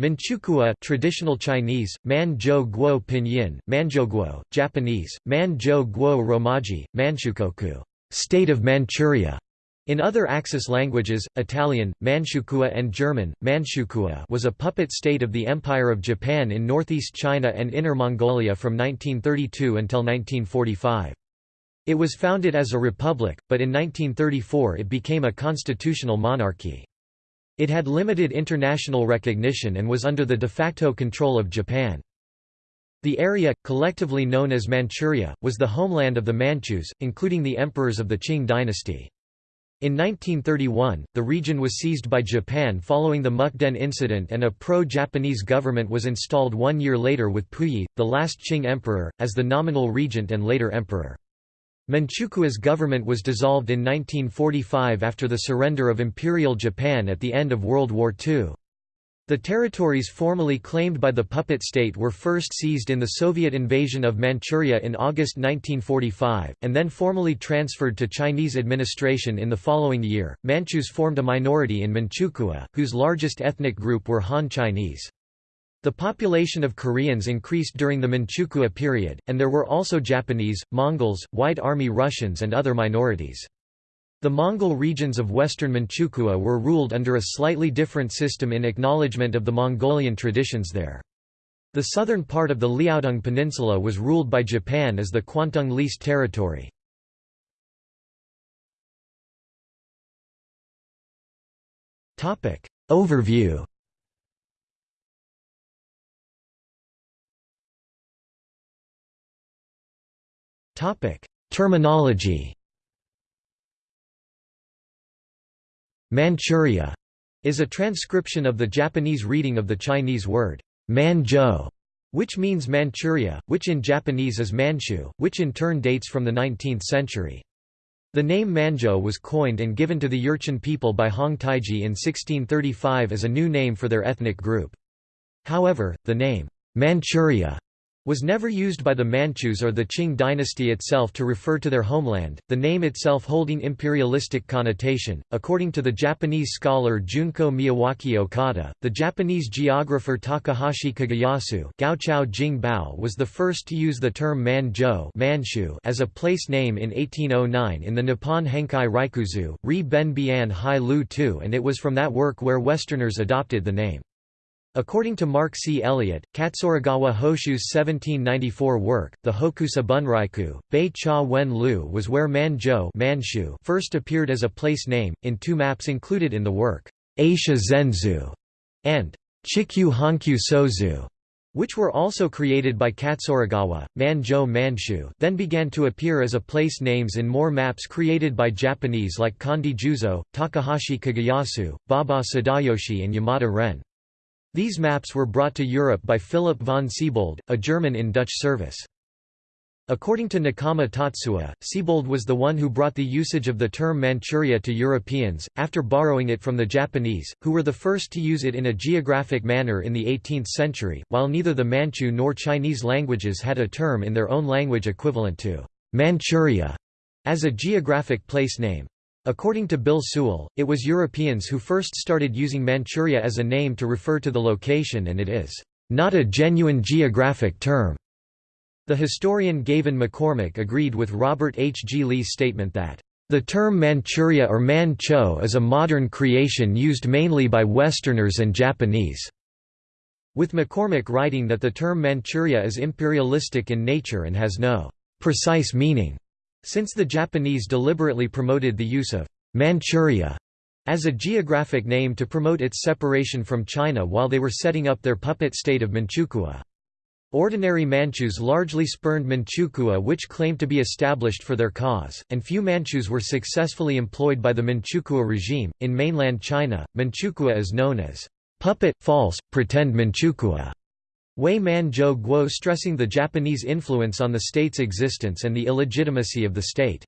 Manchukuo traditional Chinese, Manzhou Guo Pinyin, Manzhouguo, Japanese, Manzhou Guo Romaji, Manchukoku state of Manchuria". In other Axis languages, Italian, Manchukuo and German, Manchukuo was a puppet state of the Empire of Japan in northeast China and Inner Mongolia from 1932 until 1945. It was founded as a republic, but in 1934 it became a constitutional monarchy. It had limited international recognition and was under the de facto control of Japan. The area, collectively known as Manchuria, was the homeland of the Manchus, including the emperors of the Qing dynasty. In 1931, the region was seized by Japan following the Mukden incident and a pro-Japanese government was installed one year later with Puyi, the last Qing emperor, as the nominal regent and later emperor. Manchukuo's government was dissolved in 1945 after the surrender of Imperial Japan at the end of World War II. The territories formally claimed by the puppet state were first seized in the Soviet invasion of Manchuria in August 1945, and then formally transferred to Chinese administration in the following year. Manchus formed a minority in Manchukuo, whose largest ethnic group were Han Chinese. The population of Koreans increased during the Manchukuo period, and there were also Japanese, Mongols, White Army Russians and other minorities. The Mongol regions of western Manchukuo were ruled under a slightly different system in acknowledgement of the Mongolian traditions there. The southern part of the Liaodong Peninsula was ruled by Japan as the Kwantung Leased Territory. Overview Topic: Terminology. Manchuria is a transcription of the Japanese reading of the Chinese word Manzhou, which means Manchuria, which in Japanese is Manchu, which in turn dates from the 19th century. The name Manzhou was coined and given to the Jurchen people by Hong Taiji in 1635 as a new name for their ethnic group. However, the name Manchuria was never used by the Manchus or the Qing dynasty itself to refer to their homeland, the name itself holding imperialistic connotation. According to the Japanese scholar Junko Miyawaki Okada, the Japanese geographer Takahashi Kageyasu Gaochao Jing Bao was the first to use the term Manzhou Manchu as a place name in 1809 in the Nippon Henkai Ryakuzu, Ri Ben Bian Hai Lu Tu and it was from that work where Westerners adopted the name. According to Mark C. Elliott, Katsuragawa Hoshu's 1794 work, the Hokusa Bunryaku, Bei Cha Wen Lu was where Manzhou Manchu first appeared as a place name, in two maps included in the work, Aisha Zenzu and Chikyu Hankyu Sozu, which were also created by Katsuragawa. Manzhou Manchu then began to appear as a place names in more maps created by Japanese like Kondo Juzo, Takahashi Kageyasu, Baba Sadayoshi and Yamada Ren. These maps were brought to Europe by Philip von Siebold, a German in Dutch service. According to Nakama Tatsuya, Siebold was the one who brought the usage of the term Manchuria to Europeans, after borrowing it from the Japanese, who were the first to use it in a geographic manner in the 18th century, while neither the Manchu nor Chinese languages had a term in their own language equivalent to Manchuria as a geographic place name. According to Bill Sewell, it was Europeans who first started using Manchuria as a name to refer to the location and it is not a genuine geographic term. The historian Gavan McCormack agreed with Robert H. G. Lee's statement that the term Manchuria or Mancho is a modern creation used mainly by Westerners and Japanese, with McCormack writing that the term Manchuria is imperialistic in nature and has no precise meaning. Since the Japanese deliberately promoted the use of Manchuria as a geographic name to promote its separation from China while they were setting up their puppet state of Manchukuo. Ordinary Manchus largely spurned Manchukuo which claimed to be established for their cause, and few Manchus were successfully employed by the Manchukuo regime. In mainland China, Manchukuo is known as puppet, false, pretend Manchukuo. Wei Man Zhou Guo stressing the Japanese influence on the state's existence and the illegitimacy of the state.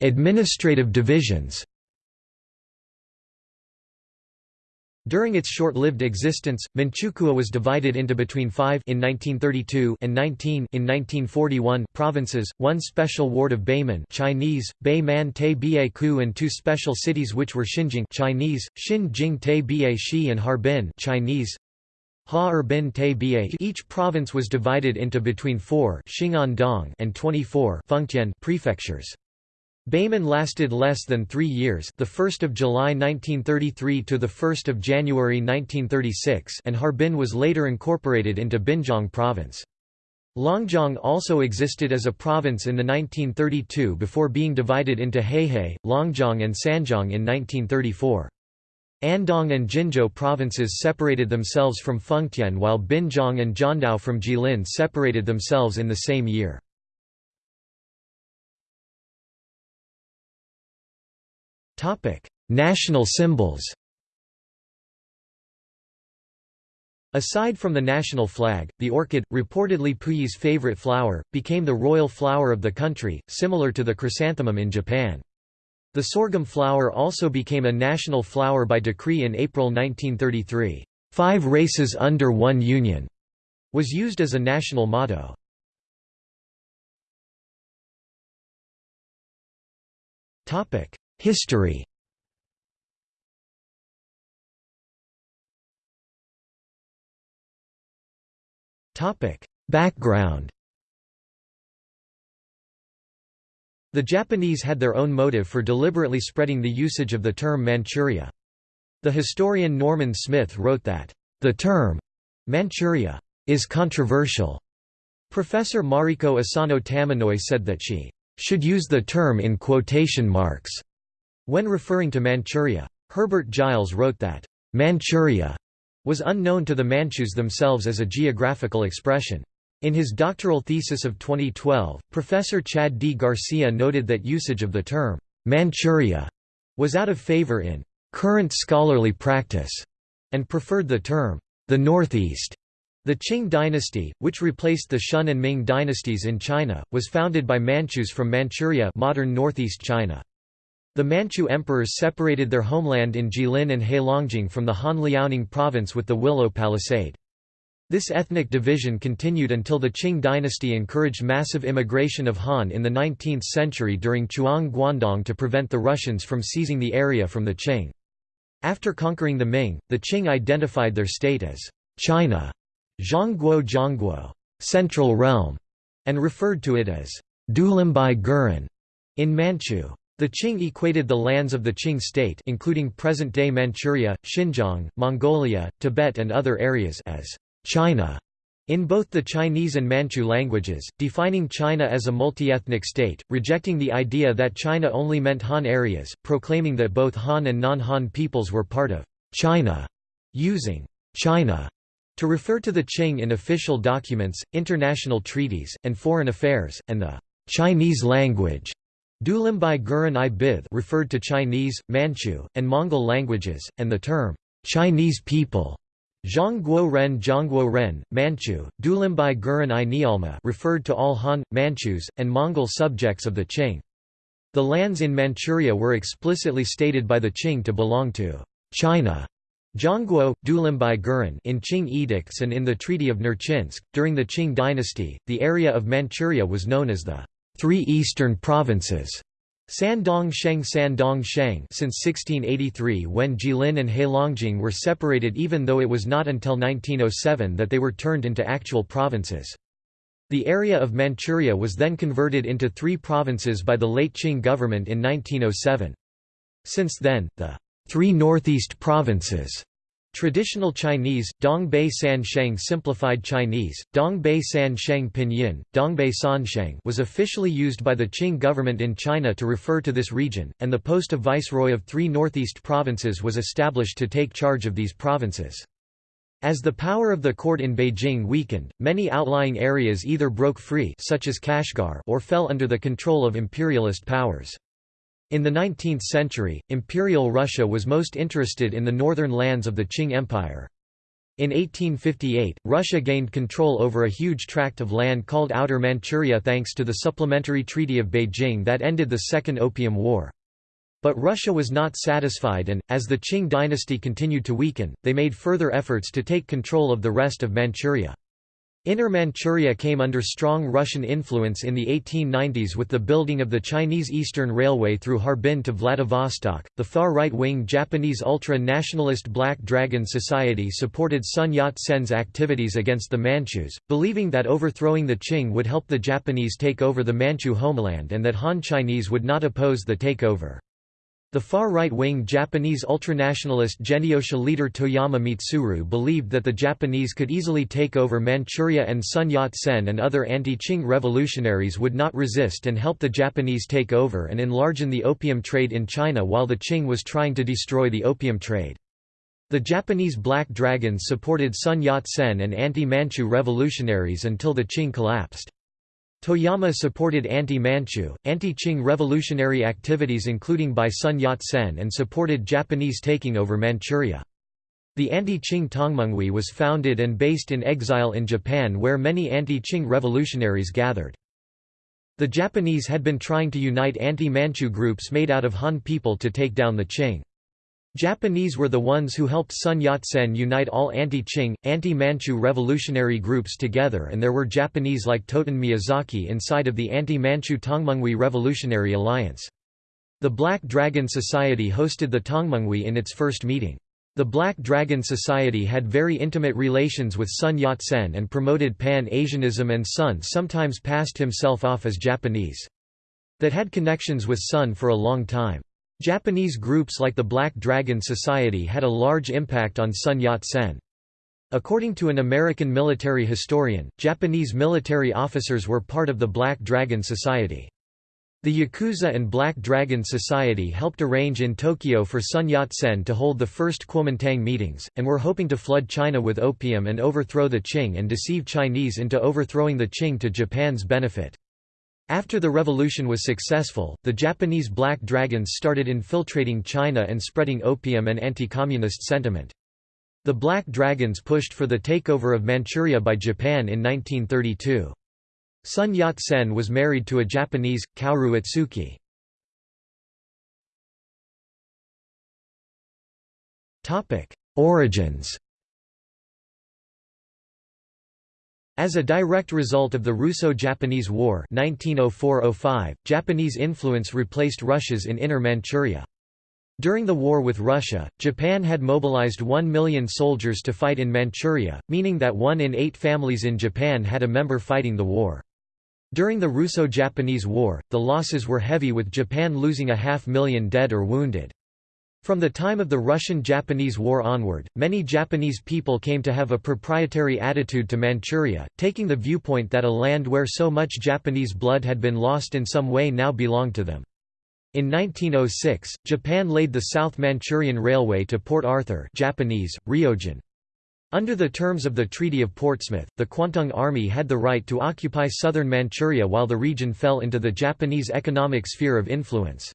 'Administrative divisions'. During its short-lived existence, Manchukuo was divided into between five in 1932 and 19 in 1941 provinces, one special ward of Beiman Chinese, Beiman Te Bie Ku and two special cities which were Xinjing Chinese, Xinjing Te Bie Shi and Harbin Chinese, Ha Erbin Te Bie Each province was divided into between four and 24 prefectures. Beiman lasted less than three years the 1st of July 1933 to the 1st of January 1936 and Harbin was later incorporated into Binjiang province. Longjiang also existed as a province in the 1932 before being divided into Heihe, Longjiang and Sanjiang in 1934. Andong and Jinzhou provinces separated themselves from Fengtian while Binjiang and Jiandao from Jilin separated themselves in the same year. Topic: National symbols. Aside from the national flag, the orchid, reportedly Puyi's favorite flower, became the royal flower of the country, similar to the chrysanthemum in Japan. The sorghum flower also became a national flower by decree in April 1933. Five races under one union was used as a national motto. Topic: History Background The Japanese had their own motive for deliberately spreading the usage of the term Manchuria. The historian Norman Smith wrote that, "...the term Manchuria is controversial." Professor Mariko Asano Tamanoi said that she should use the term in quotation marks when referring to Manchuria, Herbert Giles wrote that, "...Manchuria," was unknown to the Manchus themselves as a geographical expression. In his doctoral thesis of 2012, Professor Chad D. Garcia noted that usage of the term, "'Manchuria' was out of favor in "'current scholarly practice' and preferred the term, "'the Northeast' The Qing dynasty, which replaced the Shun and Ming dynasties in China, was founded by Manchus from Manchuria modern northeast China. The Manchu emperors separated their homeland in Jilin and Heilongjiang from the Han Liaoning province with the Willow Palisade. This ethnic division continued until the Qing dynasty encouraged massive immigration of Han in the 19th century during Chuang Guandong to prevent the Russians from seizing the area from the Qing. After conquering the Ming, the Qing identified their state as China, Zhongguo Zhongguo, Central Realm, and referred to it as Dulimbai Guren in Manchu. The Qing equated the lands of the Qing state including present-day Manchuria, Xinjiang, Mongolia, Tibet and other areas as China in both the Chinese and Manchu languages, defining China as a multi-ethnic state, rejecting the idea that China only meant Han areas, proclaiming that both Han and non-Han peoples were part of China, using China to refer to the Qing in official documents, international treaties, and foreign affairs, and the Chinese language Dulimbai Guren i Bith referred to Chinese, Manchu, and Mongol languages, and the term, Chinese people Zhongguo Ren Zhongguo Ren, Manchu, Dulimbai Guren i Nialma referred to all Han, Manchus, and Mongol subjects of the Qing. The lands in Manchuria were explicitly stated by the Qing to belong to China. Zhongguo, Dulimbai Guren in Qing edicts and in the Treaty of Nerchinsk. During the Qing dynasty, the area of Manchuria was known as the three eastern provinces Sandong Sheng Sandong Sheng since 1683 when Jilin and Heilongjiang were separated even though it was not until 1907 that they were turned into actual provinces. The area of Manchuria was then converted into three provinces by the late Qing government in 1907. Since then, the three northeast provinces Traditional Chinese, Dongbei San Sheng Simplified Chinese, Dongbei San Sheng Pinyin, Dongbei Sansheng was officially used by the Qing government in China to refer to this region, and the post of viceroy of three northeast provinces was established to take charge of these provinces. As the power of the court in Beijing weakened, many outlying areas either broke free such as Kashgar or fell under the control of imperialist powers. In the 19th century, Imperial Russia was most interested in the northern lands of the Qing Empire. In 1858, Russia gained control over a huge tract of land called Outer Manchuria thanks to the Supplementary Treaty of Beijing that ended the Second Opium War. But Russia was not satisfied and, as the Qing dynasty continued to weaken, they made further efforts to take control of the rest of Manchuria. Inner Manchuria came under strong Russian influence in the 1890s with the building of the Chinese Eastern Railway through Harbin to Vladivostok. The far right wing Japanese ultra nationalist Black Dragon Society supported Sun Yat sen's activities against the Manchus, believing that overthrowing the Qing would help the Japanese take over the Manchu homeland and that Han Chinese would not oppose the takeover. The far right-wing Japanese ultranationalist Genyosha leader Toyama Mitsuru believed that the Japanese could easily take over Manchuria and Sun Yat-sen and other anti-Qing revolutionaries would not resist and help the Japanese take over and enlarge the opium trade in China while the Qing was trying to destroy the opium trade. The Japanese Black Dragons supported Sun Yat-sen and anti-Manchu revolutionaries until the Qing collapsed. Toyama supported anti-Manchu, anti-Qing revolutionary activities including by Sun Yat-sen and supported Japanese taking over Manchuria. The anti-Qing Tongmenghui was founded and based in exile in Japan where many anti-Qing revolutionaries gathered. The Japanese had been trying to unite anti-Manchu groups made out of Han people to take down the Qing. Japanese were the ones who helped Sun Yat-sen unite all anti-Qing, anti-Manchu revolutionary groups together and there were Japanese like Toten Miyazaki inside of the anti-Manchu Tongmenghui Revolutionary Alliance. The Black Dragon Society hosted the Tongmenghui in its first meeting. The Black Dragon Society had very intimate relations with Sun Yat-sen and promoted Pan-Asianism and Sun sometimes passed himself off as Japanese. That had connections with Sun for a long time. Japanese groups like the Black Dragon Society had a large impact on Sun Yat-sen. According to an American military historian, Japanese military officers were part of the Black Dragon Society. The Yakuza and Black Dragon Society helped arrange in Tokyo for Sun Yat-sen to hold the first Kuomintang meetings, and were hoping to flood China with opium and overthrow the Qing and deceive Chinese into overthrowing the Qing to Japan's benefit. After the revolution was successful, the Japanese Black Dragons started infiltrating China and spreading opium and anti-communist sentiment. The Black Dragons pushed for the takeover of Manchuria by Japan in 1932. Sun Yat-sen was married to a Japanese, Kaoru Otsuki. Origins As a direct result of the Russo-Japanese War 1904–05, Japanese influence replaced Russia's in Inner Manchuria. During the war with Russia, Japan had mobilized 1 million soldiers to fight in Manchuria, meaning that one in eight families in Japan had a member fighting the war. During the Russo-Japanese War, the losses were heavy with Japan losing a half million dead or wounded. From the time of the Russian–Japanese War onward, many Japanese people came to have a proprietary attitude to Manchuria, taking the viewpoint that a land where so much Japanese blood had been lost in some way now belonged to them. In 1906, Japan laid the South Manchurian Railway to Port Arthur Japanese, Ryojun. Under the terms of the Treaty of Portsmouth, the Kwantung Army had the right to occupy southern Manchuria while the region fell into the Japanese economic sphere of influence.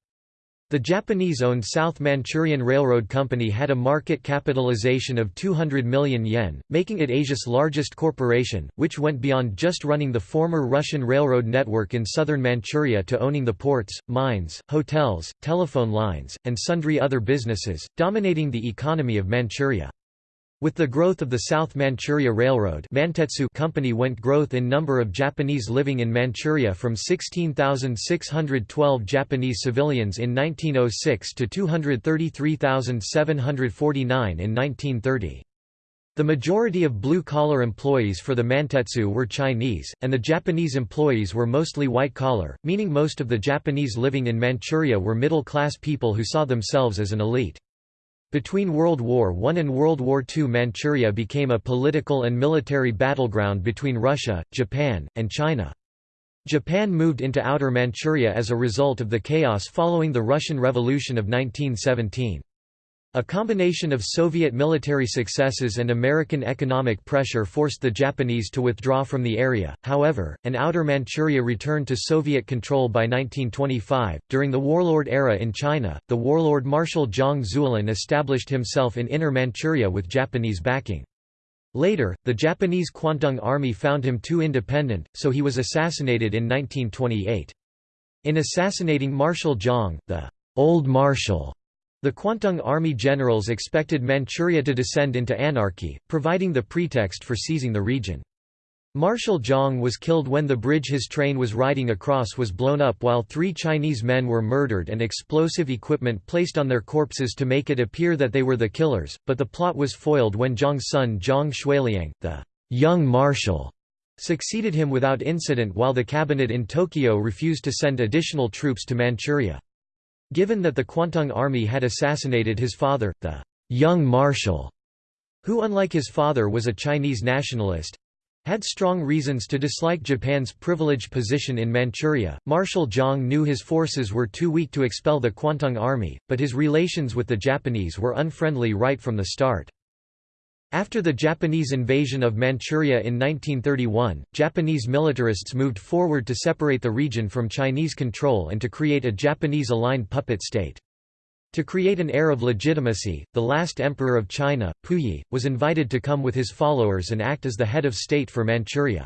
The Japanese-owned South Manchurian Railroad Company had a market capitalization of 200 million yen, making it Asia's largest corporation, which went beyond just running the former Russian railroad network in southern Manchuria to owning the ports, mines, hotels, telephone lines, and sundry other businesses, dominating the economy of Manchuria. With the growth of the South Manchuria Railroad Mantetsu Company went growth in number of Japanese living in Manchuria from 16,612 Japanese civilians in 1906 to 233,749 in 1930. The majority of blue-collar employees for the Mantetsu were Chinese, and the Japanese employees were mostly white-collar, meaning most of the Japanese living in Manchuria were middle-class people who saw themselves as an elite. Between World War I and World War II Manchuria became a political and military battleground between Russia, Japan, and China. Japan moved into Outer Manchuria as a result of the chaos following the Russian Revolution of 1917. A combination of Soviet military successes and American economic pressure forced the Japanese to withdraw from the area, however, and Outer Manchuria returned to Soviet control by 1925. During the warlord era in China, the warlord Marshal Zhang Zuolin established himself in Inner Manchuria with Japanese backing. Later, the Japanese Kwantung Army found him too independent, so he was assassinated in 1928. In assassinating Marshal Zhang, the Old Marshal. The Kwantung Army generals expected Manchuria to descend into anarchy, providing the pretext for seizing the region. Marshal Zhang was killed when the bridge his train was riding across was blown up while three Chinese men were murdered and explosive equipment placed on their corpses to make it appear that they were the killers, but the plot was foiled when Zhang's son Zhang Xueliang, the young marshal, succeeded him without incident while the cabinet in Tokyo refused to send additional troops to Manchuria. Given that the Kwantung army had assassinated his father, the young marshal, who unlike his father was a Chinese nationalist, had strong reasons to dislike Japan's privileged position in Manchuria. Marshal Zhang knew his forces were too weak to expel the Kwantung army, but his relations with the Japanese were unfriendly right from the start. After the Japanese invasion of Manchuria in 1931, Japanese militarists moved forward to separate the region from Chinese control and to create a Japanese-aligned puppet state. To create an air of legitimacy, the last emperor of China, Puyi, was invited to come with his followers and act as the head of state for Manchuria.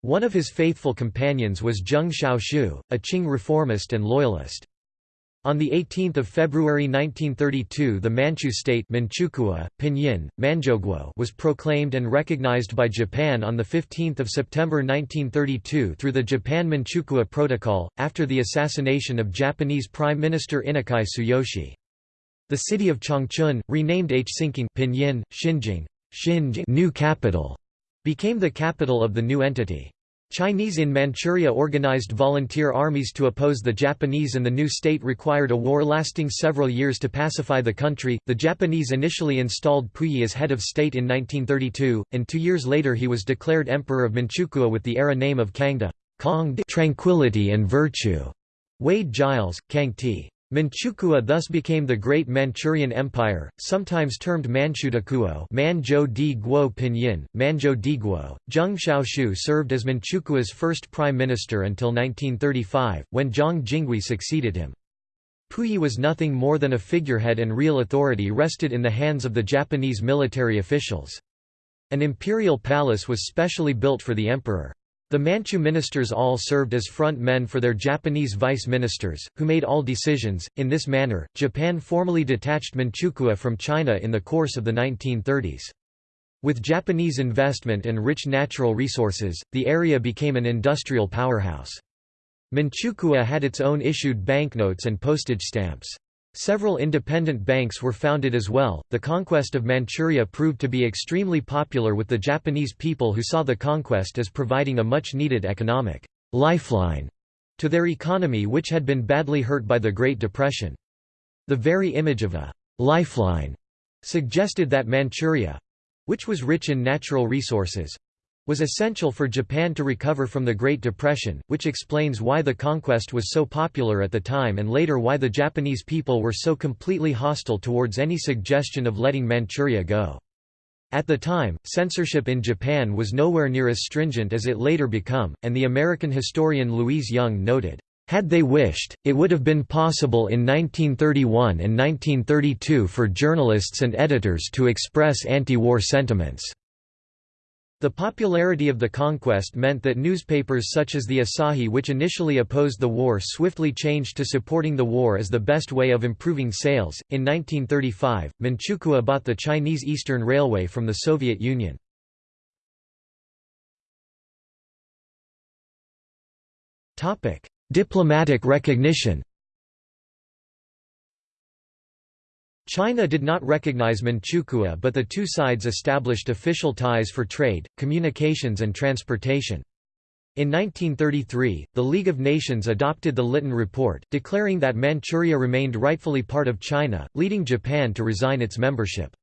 One of his faithful companions was Zheng Xiaoxu, a Qing reformist and loyalist. On 18 February 1932 the Manchu state Manchukuo, Pinyin, Manzhoguo was proclaimed and recognized by Japan on 15 September 1932 through the Japan-Manchukuo Protocol, after the assassination of Japanese Prime Minister Inukai Tsuyoshi. The city of Changchun, renamed Hsinking Pinyin, Xinjing, Xinjing new capital, became the capital of the new entity. Chinese in Manchuria organized volunteer armies to oppose the Japanese, and the new state required a war lasting several years to pacify the country. The Japanese initially installed Puyi as head of state in 1932, and two years later he was declared emperor of Manchukuo with the era name of Kangde, tranquility and virtue. Wade Giles, Kang Kangti. Manchukuo thus became the Great Manchurian Empire, sometimes termed Manchudakuo Manzhou di Guo Pinyin, Manzhou di Guo. Zheng Xiaoxu served as Manchukuo's first prime minister until 1935, when Zhang Jinghui succeeded him. Puyi was nothing more than a figurehead and real authority rested in the hands of the Japanese military officials. An imperial palace was specially built for the emperor. The Manchu ministers all served as front men for their Japanese vice ministers, who made all decisions. In this manner, Japan formally detached Manchukuo from China in the course of the 1930s. With Japanese investment and rich natural resources, the area became an industrial powerhouse. Manchukuo had its own issued banknotes and postage stamps. Several independent banks were founded as well. The conquest of Manchuria proved to be extremely popular with the Japanese people who saw the conquest as providing a much needed economic lifeline to their economy, which had been badly hurt by the Great Depression. The very image of a lifeline suggested that Manchuria which was rich in natural resources was essential for Japan to recover from the Great Depression, which explains why the conquest was so popular at the time and later why the Japanese people were so completely hostile towards any suggestion of letting Manchuria go. At the time, censorship in Japan was nowhere near as stringent as it later became, and the American historian Louise Young noted, "...had they wished, it would have been possible in 1931 and 1932 for journalists and editors to express anti-war sentiments." The popularity of the conquest meant that newspapers such as the Asahi which initially opposed the war swiftly changed to supporting the war as the best way of improving sales. In 1935, Manchukuo bought the Chinese Eastern Railway from the Soviet Union. Diplomatic recognition China did not recognize Manchukuo but the two sides established official ties for trade, communications and transportation. In 1933, the League of Nations adopted the Lytton Report, declaring that Manchuria remained rightfully part of China, leading Japan to resign its membership.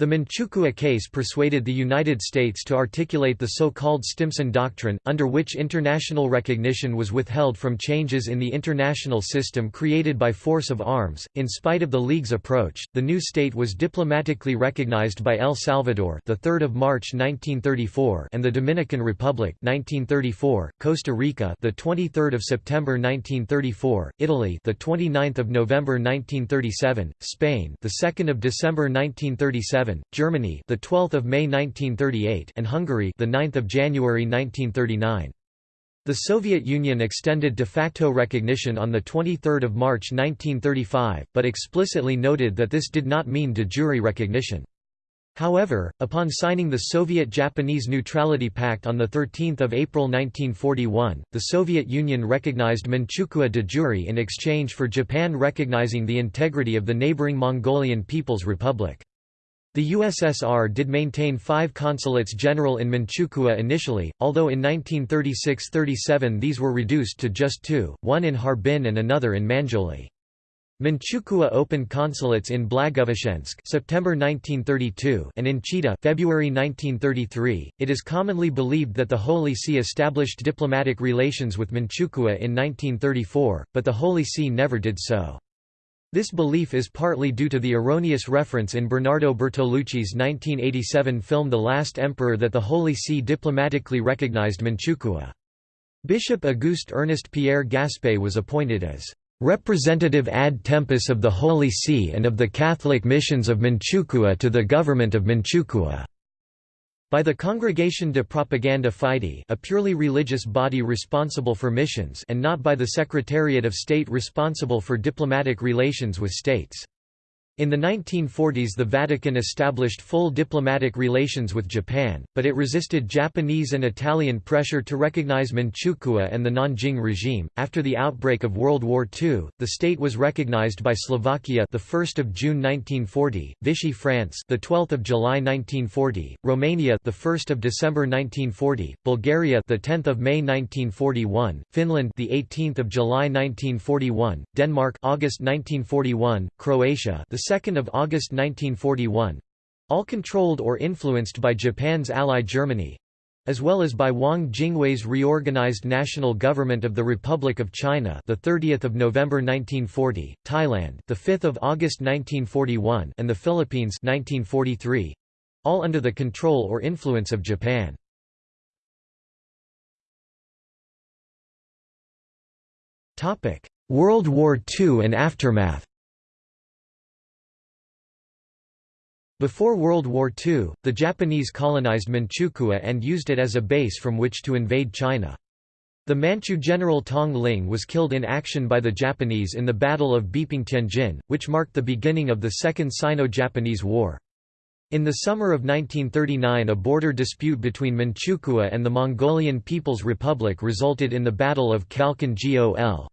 The Manchukuo case persuaded the United States to articulate the so-called Stimson Doctrine, under which international recognition was withheld from changes in the international system created by force of arms. In spite of the League's approach, the new state was diplomatically recognized by El Salvador, the 3rd of March 1934, and the Dominican Republic, 1934, Costa Rica, the 23rd of September 1934, Italy, the 29th of November 1937, Spain, the 2nd of December 1937 Germany, the 12th of May 1938, and Hungary, the 9th of January 1939. The Soviet Union extended de facto recognition on 23 March 1935, but explicitly noted that this did not mean de jure recognition. However, upon signing the Soviet-Japanese Neutrality Pact on 13 April 1941, the Soviet Union recognized Manchukuo de jure in exchange for Japan recognizing the integrity of the neighboring Mongolian People's Republic. The USSR did maintain five consulates general in Manchukuo initially, although in 1936–37 these were reduced to just two, one in Harbin and another in Manzhouli. Manchukuo opened consulates in Blagoveshchensk September 1932 and in Chita February 1933. It is commonly believed that the Holy See established diplomatic relations with Manchukuo in 1934, but the Holy See never did so. This belief is partly due to the erroneous reference in Bernardo Bertolucci's 1987 film The Last Emperor that the Holy See diplomatically recognized Manchukuo. Bishop Auguste Ernest Pierre Gaspais was appointed as representative ad tempus of the Holy See and of the Catholic missions of Manchukuo to the government of Manchukuo by the Congregation de Propaganda Fide a purely religious body responsible for missions and not by the Secretariat of State responsible for diplomatic relations with states. In the 1940s the Vatican established full diplomatic relations with Japan, but it resisted Japanese and Italian pressure to recognize Manchukuo and the Nanjing regime. After the outbreak of World War II, the state was recognized by Slovakia the 1st of June 1940, Vichy France the 12th of July 1940, Romania the 1st of December 1940, Bulgaria the 10th of May 1941, Finland the 18th of July 1941, Denmark August 1941, Croatia the 2nd of August 1941 all controlled or influenced by Japan's ally Germany as well as by Wang Jingwei's reorganized National Government of the Republic of China, the 30th of November 1940, Thailand, the 5th of August 1941, and the Philippines 1943, all under the control or influence of Japan. World War II and aftermath. Before World War II, the Japanese colonized Manchukuo and used it as a base from which to invade China. The Manchu general Tong Ling was killed in action by the Japanese in the Battle of Beiping Tianjin, which marked the beginning of the Second Sino-Japanese War. In the summer of 1939 a border dispute between Manchukuo and the Mongolian People's Republic resulted in the Battle of Khalkhin Gol.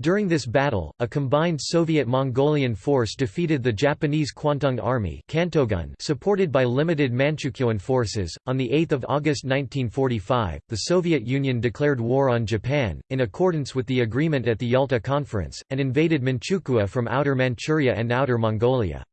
During this battle, a combined Soviet-Mongolian force defeated the Japanese Kwantung Army supported by limited Manchukuoan forces. On 8 August 1945, the Soviet Union declared war on Japan, in accordance with the agreement at the Yalta Conference, and invaded Manchukuo from Outer Manchuria and Outer Mongolia.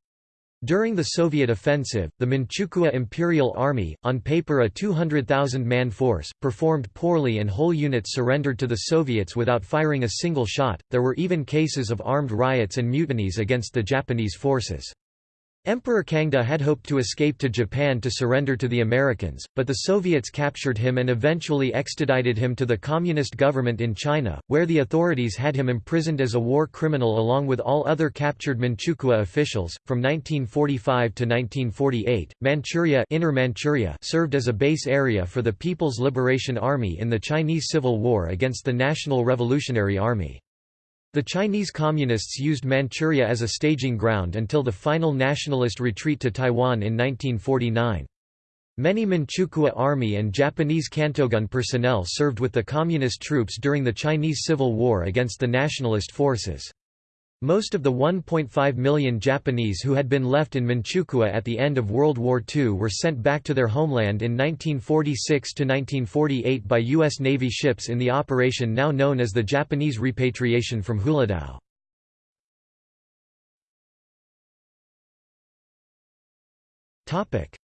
During the Soviet offensive, the Manchukuo Imperial Army, on paper a 200,000-man force, performed poorly and whole units surrendered to the Soviets without firing a single shot. There were even cases of armed riots and mutinies against the Japanese forces. Emperor Kangde had hoped to escape to Japan to surrender to the Americans, but the Soviets captured him and eventually extradited him to the Communist government in China, where the authorities had him imprisoned as a war criminal along with all other captured Manchukuo officials. From 1945 to 1948, Manchuria, Inner Manchuria served as a base area for the People's Liberation Army in the Chinese Civil War against the National Revolutionary Army. The Chinese Communists used Manchuria as a staging ground until the final nationalist retreat to Taiwan in 1949. Many Manchukuo Army and Japanese Kantogun personnel served with the Communist troops during the Chinese Civil War against the nationalist forces. Most of the 1.5 million Japanese who had been left in Manchukuo at the end of World War II were sent back to their homeland in 1946–1948 by U.S. Navy ships in the operation now known as the Japanese repatriation from Huludao.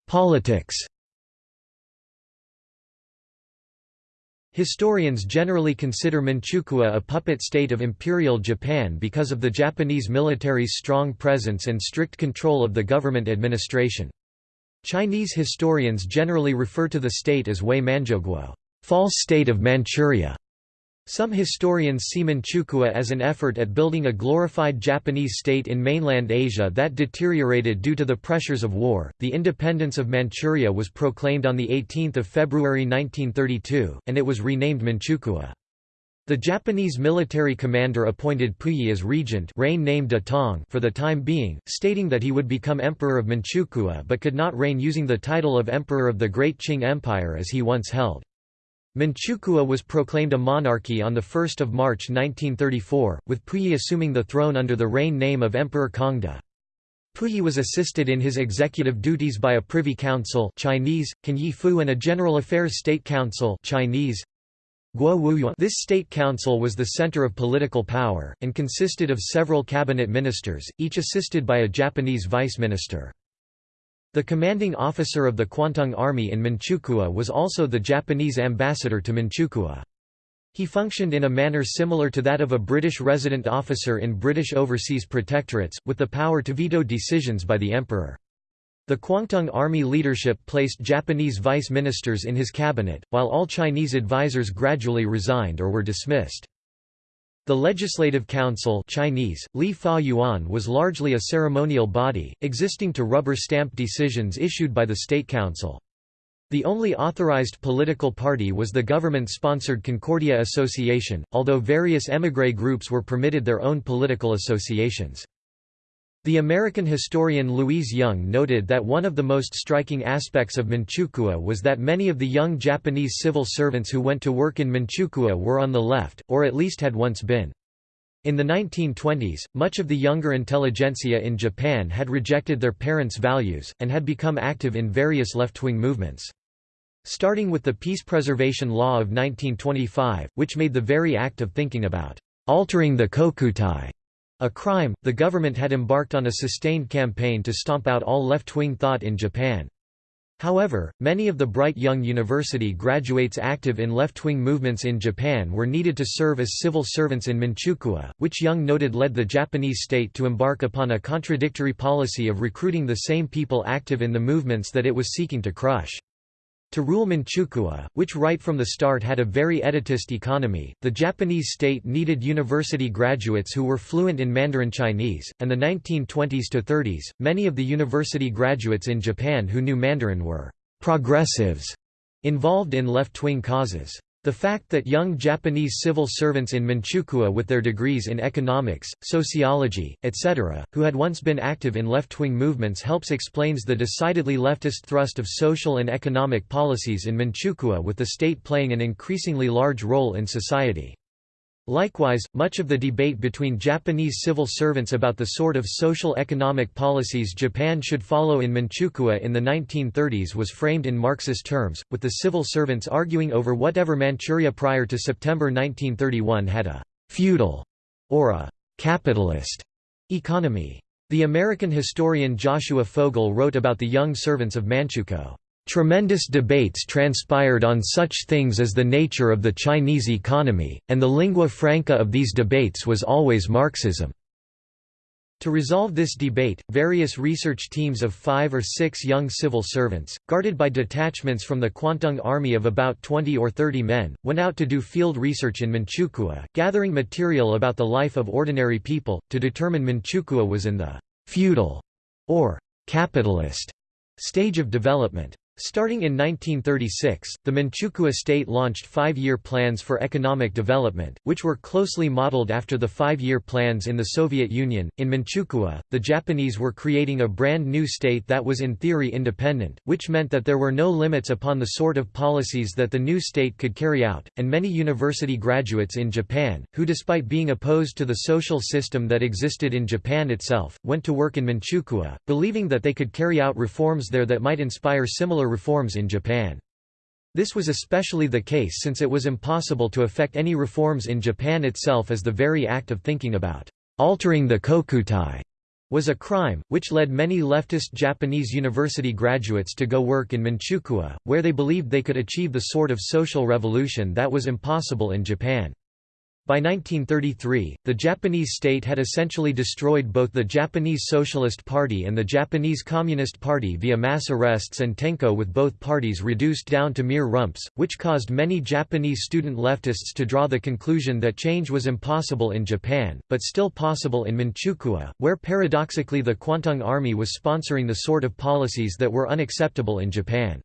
Politics Historians generally consider Manchukuo a puppet state of Imperial Japan because of the Japanese military's strong presence and strict control of the government administration. Chinese historians generally refer to the state as Wei Manchuguo, false state of Manchuria. Some historians see Manchukuo as an effort at building a glorified Japanese state in mainland Asia that deteriorated due to the pressures of war. The independence of Manchuria was proclaimed on the 18th of February 1932, and it was renamed Manchukuo. The Japanese military commander appointed Puyi as regent reign named Datong for the time being, stating that he would become emperor of Manchukuo but could not reign using the title of emperor of the Great Qing Empire as he once held. Manchukuo was proclaimed a monarchy on 1 March 1934, with Puyi assuming the throne under the reign name of Emperor Kangde. Puyi was assisted in his executive duties by a Privy Council Chinese, Fu and a General Affairs State Council Chinese, this state council was the center of political power, and consisted of several cabinet ministers, each assisted by a Japanese vice minister. The commanding officer of the Kwantung Army in Manchukuo was also the Japanese ambassador to Manchukuo. He functioned in a manner similar to that of a British resident officer in British overseas protectorates, with the power to veto decisions by the emperor. The Kwantung Army leadership placed Japanese vice ministers in his cabinet, while all Chinese advisers gradually resigned or were dismissed. The Legislative Council Chinese, Li Fa Yuan was largely a ceremonial body, existing to rubber-stamp decisions issued by the State Council. The only authorized political party was the government-sponsored Concordia Association, although various émigré groups were permitted their own political associations. The American historian Louise Young noted that one of the most striking aspects of Manchukuo was that many of the young Japanese civil servants who went to work in Manchukuo were on the left, or at least had once been. In the 1920s, much of the younger intelligentsia in Japan had rejected their parents' values, and had become active in various left-wing movements. Starting with the Peace Preservation Law of 1925, which made the very act of thinking about altering the kokutai a crime, the government had embarked on a sustained campaign to stomp out all left-wing thought in Japan. However, many of the bright young university graduates active in left-wing movements in Japan were needed to serve as civil servants in Manchukuo, which Young noted led the Japanese state to embark upon a contradictory policy of recruiting the same people active in the movements that it was seeking to crush. To rule Manchukuo, which right from the start had a very elitist economy, the Japanese state needed university graduates who were fluent in Mandarin Chinese, and the 1920s to 30s, many of the university graduates in Japan who knew Mandarin were «progressives» involved in left-wing causes. The fact that young Japanese civil servants in Manchukuo with their degrees in economics, sociology, etc., who had once been active in left-wing movements helps explains the decidedly leftist thrust of social and economic policies in Manchukuo with the state playing an increasingly large role in society. Likewise, much of the debate between Japanese civil servants about the sort of social economic policies Japan should follow in Manchukuo in the 1930s was framed in Marxist terms, with the civil servants arguing over whatever Manchuria prior to September 1931 had a «feudal» or a «capitalist» economy. The American historian Joshua Fogel wrote about the young servants of Manchukuo. Tremendous debates transpired on such things as the nature of the Chinese economy, and the lingua franca of these debates was always Marxism. To resolve this debate, various research teams of five or six young civil servants, guarded by detachments from the Kwantung Army of about 20 or 30 men, went out to do field research in Manchukuo, gathering material about the life of ordinary people, to determine Manchukuo was in the «feudal» or «capitalist» stage of development. Starting in 1936, the Manchukuo state launched five-year plans for economic development, which were closely modeled after the five-year plans in the Soviet Union. In Manchukuo, the Japanese were creating a brand new state that was in theory independent, which meant that there were no limits upon the sort of policies that the new state could carry out, and many university graduates in Japan, who despite being opposed to the social system that existed in Japan itself, went to work in Manchukuo, believing that they could carry out reforms there that might inspire similar reforms in Japan. This was especially the case since it was impossible to effect any reforms in Japan itself as the very act of thinking about altering the kokutai was a crime, which led many leftist Japanese university graduates to go work in Manchukuo, where they believed they could achieve the sort of social revolution that was impossible in Japan. By 1933, the Japanese state had essentially destroyed both the Japanese Socialist Party and the Japanese Communist Party via mass arrests and tenko with both parties reduced down to mere rumps, which caused many Japanese student leftists to draw the conclusion that change was impossible in Japan, but still possible in Manchukuo, where paradoxically the Kwantung Army was sponsoring the sort of policies that were unacceptable in Japan.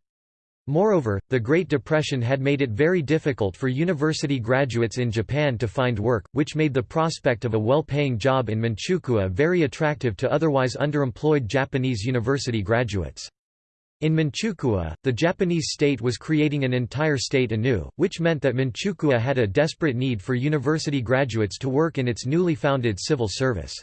Moreover, the Great Depression had made it very difficult for university graduates in Japan to find work, which made the prospect of a well-paying job in Manchukuo very attractive to otherwise underemployed Japanese university graduates. In Manchukuo, the Japanese state was creating an entire state anew, which meant that Manchukuo had a desperate need for university graduates to work in its newly founded civil service.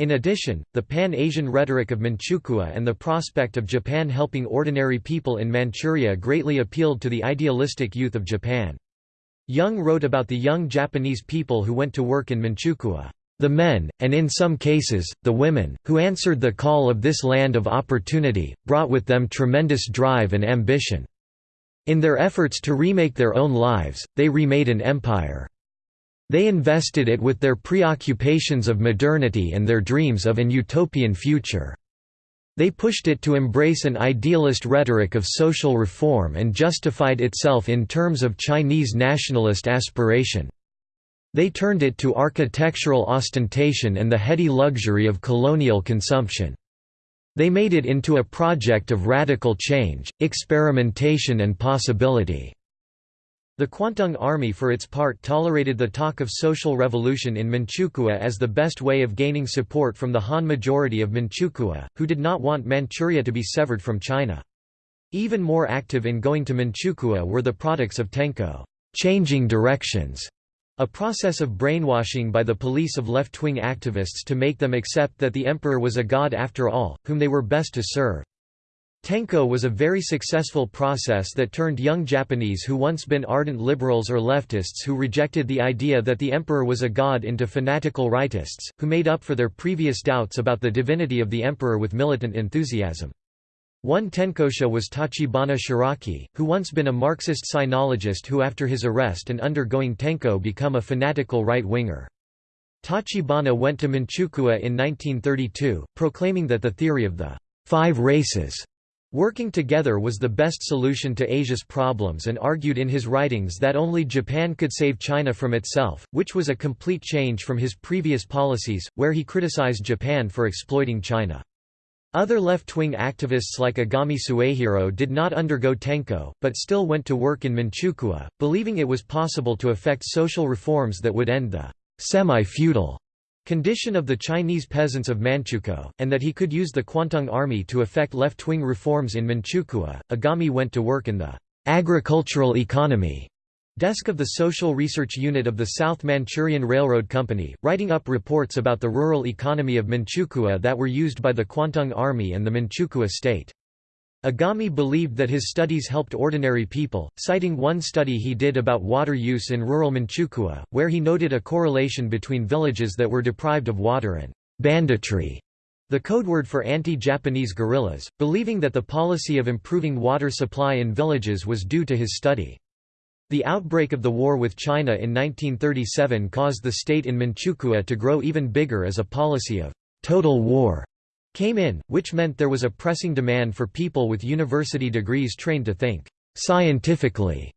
In addition, the Pan-Asian rhetoric of Manchukuo and the prospect of Japan helping ordinary people in Manchuria greatly appealed to the idealistic youth of Japan. Young wrote about the young Japanese people who went to work in Manchukuo. The men, and in some cases, the women, who answered the call of this land of opportunity, brought with them tremendous drive and ambition. In their efforts to remake their own lives, they remade an empire. They invested it with their preoccupations of modernity and their dreams of an utopian future. They pushed it to embrace an idealist rhetoric of social reform and justified itself in terms of Chinese nationalist aspiration. They turned it to architectural ostentation and the heady luxury of colonial consumption. They made it into a project of radical change, experimentation and possibility. The Kwantung Army for its part tolerated the talk of social revolution in Manchukuo as the best way of gaining support from the Han majority of Manchukuo, who did not want Manchuria to be severed from China. Even more active in going to Manchukuo were the products of Tenko changing directions", a process of brainwashing by the police of left-wing activists to make them accept that the emperor was a god after all, whom they were best to serve. Tenko was a very successful process that turned young Japanese who once been ardent liberals or leftists who rejected the idea that the emperor was a god into fanatical rightists, who made up for their previous doubts about the divinity of the emperor with militant enthusiasm. One Tenkosha was Tachibana Shiraki, who once been a Marxist sinologist who after his arrest and undergoing Tenko become a fanatical right-winger. Tachibana went to Manchukuo in 1932, proclaiming that the theory of the five races Working together was the best solution to Asia's problems and argued in his writings that only Japan could save China from itself, which was a complete change from his previous policies, where he criticized Japan for exploiting China. Other left-wing activists like Agami Suehiro did not undergo Tenko, but still went to work in Manchukuo, believing it was possible to effect social reforms that would end the semi-feudal condition of the Chinese peasants of Manchukuo, and that he could use the Kwantung Army to effect left-wing reforms in Manchukuo. Agami went to work in the agricultural economy desk of the Social Research Unit of the South Manchurian Railroad Company, writing up reports about the rural economy of Manchukuo that were used by the Kwantung Army and the Manchukuo state. Agami believed that his studies helped ordinary people, citing one study he did about water use in rural Manchukuo, where he noted a correlation between villages that were deprived of water and banditry, the code word for anti-Japanese guerrillas, believing that the policy of improving water supply in villages was due to his study. The outbreak of the war with China in 1937 caused the state in Manchukuo to grow even bigger as a policy of total war came in, which meant there was a pressing demand for people with university degrees trained to think scientifically.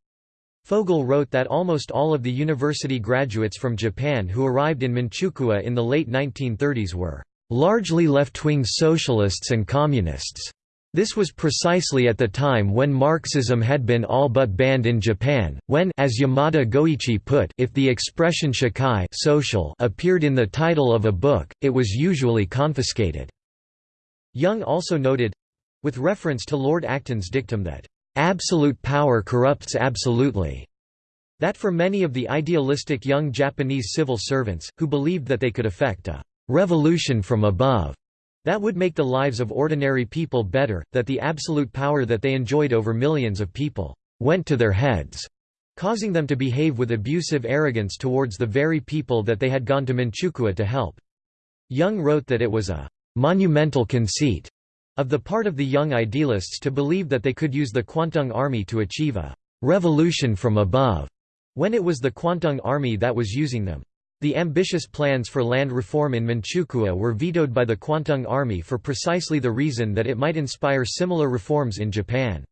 Fogel wrote that almost all of the university graduates from Japan who arrived in Manchukuo in the late 1930s were largely left-wing socialists and communists. This was precisely at the time when Marxism had been all but banned in Japan, when as Yamada Goichi put, if the expression shakai social appeared in the title of a book, it was usually confiscated. Young also noted—with reference to Lord Acton's dictum that, "...absolute power corrupts absolutely." That for many of the idealistic young Japanese civil servants, who believed that they could effect a "...revolution from above," that would make the lives of ordinary people better, that the absolute power that they enjoyed over millions of people, "...went to their heads." causing them to behave with abusive arrogance towards the very people that they had gone to Manchukuo to help. Young wrote that it was a monumental conceit of the part of the young idealists to believe that they could use the Kwantung Army to achieve a revolution from above. when it was the Kwantung Army that was using them. The ambitious plans for land reform in Manchukuo were vetoed by the Kwantung Army for precisely the reason that it might inspire similar reforms in Japan.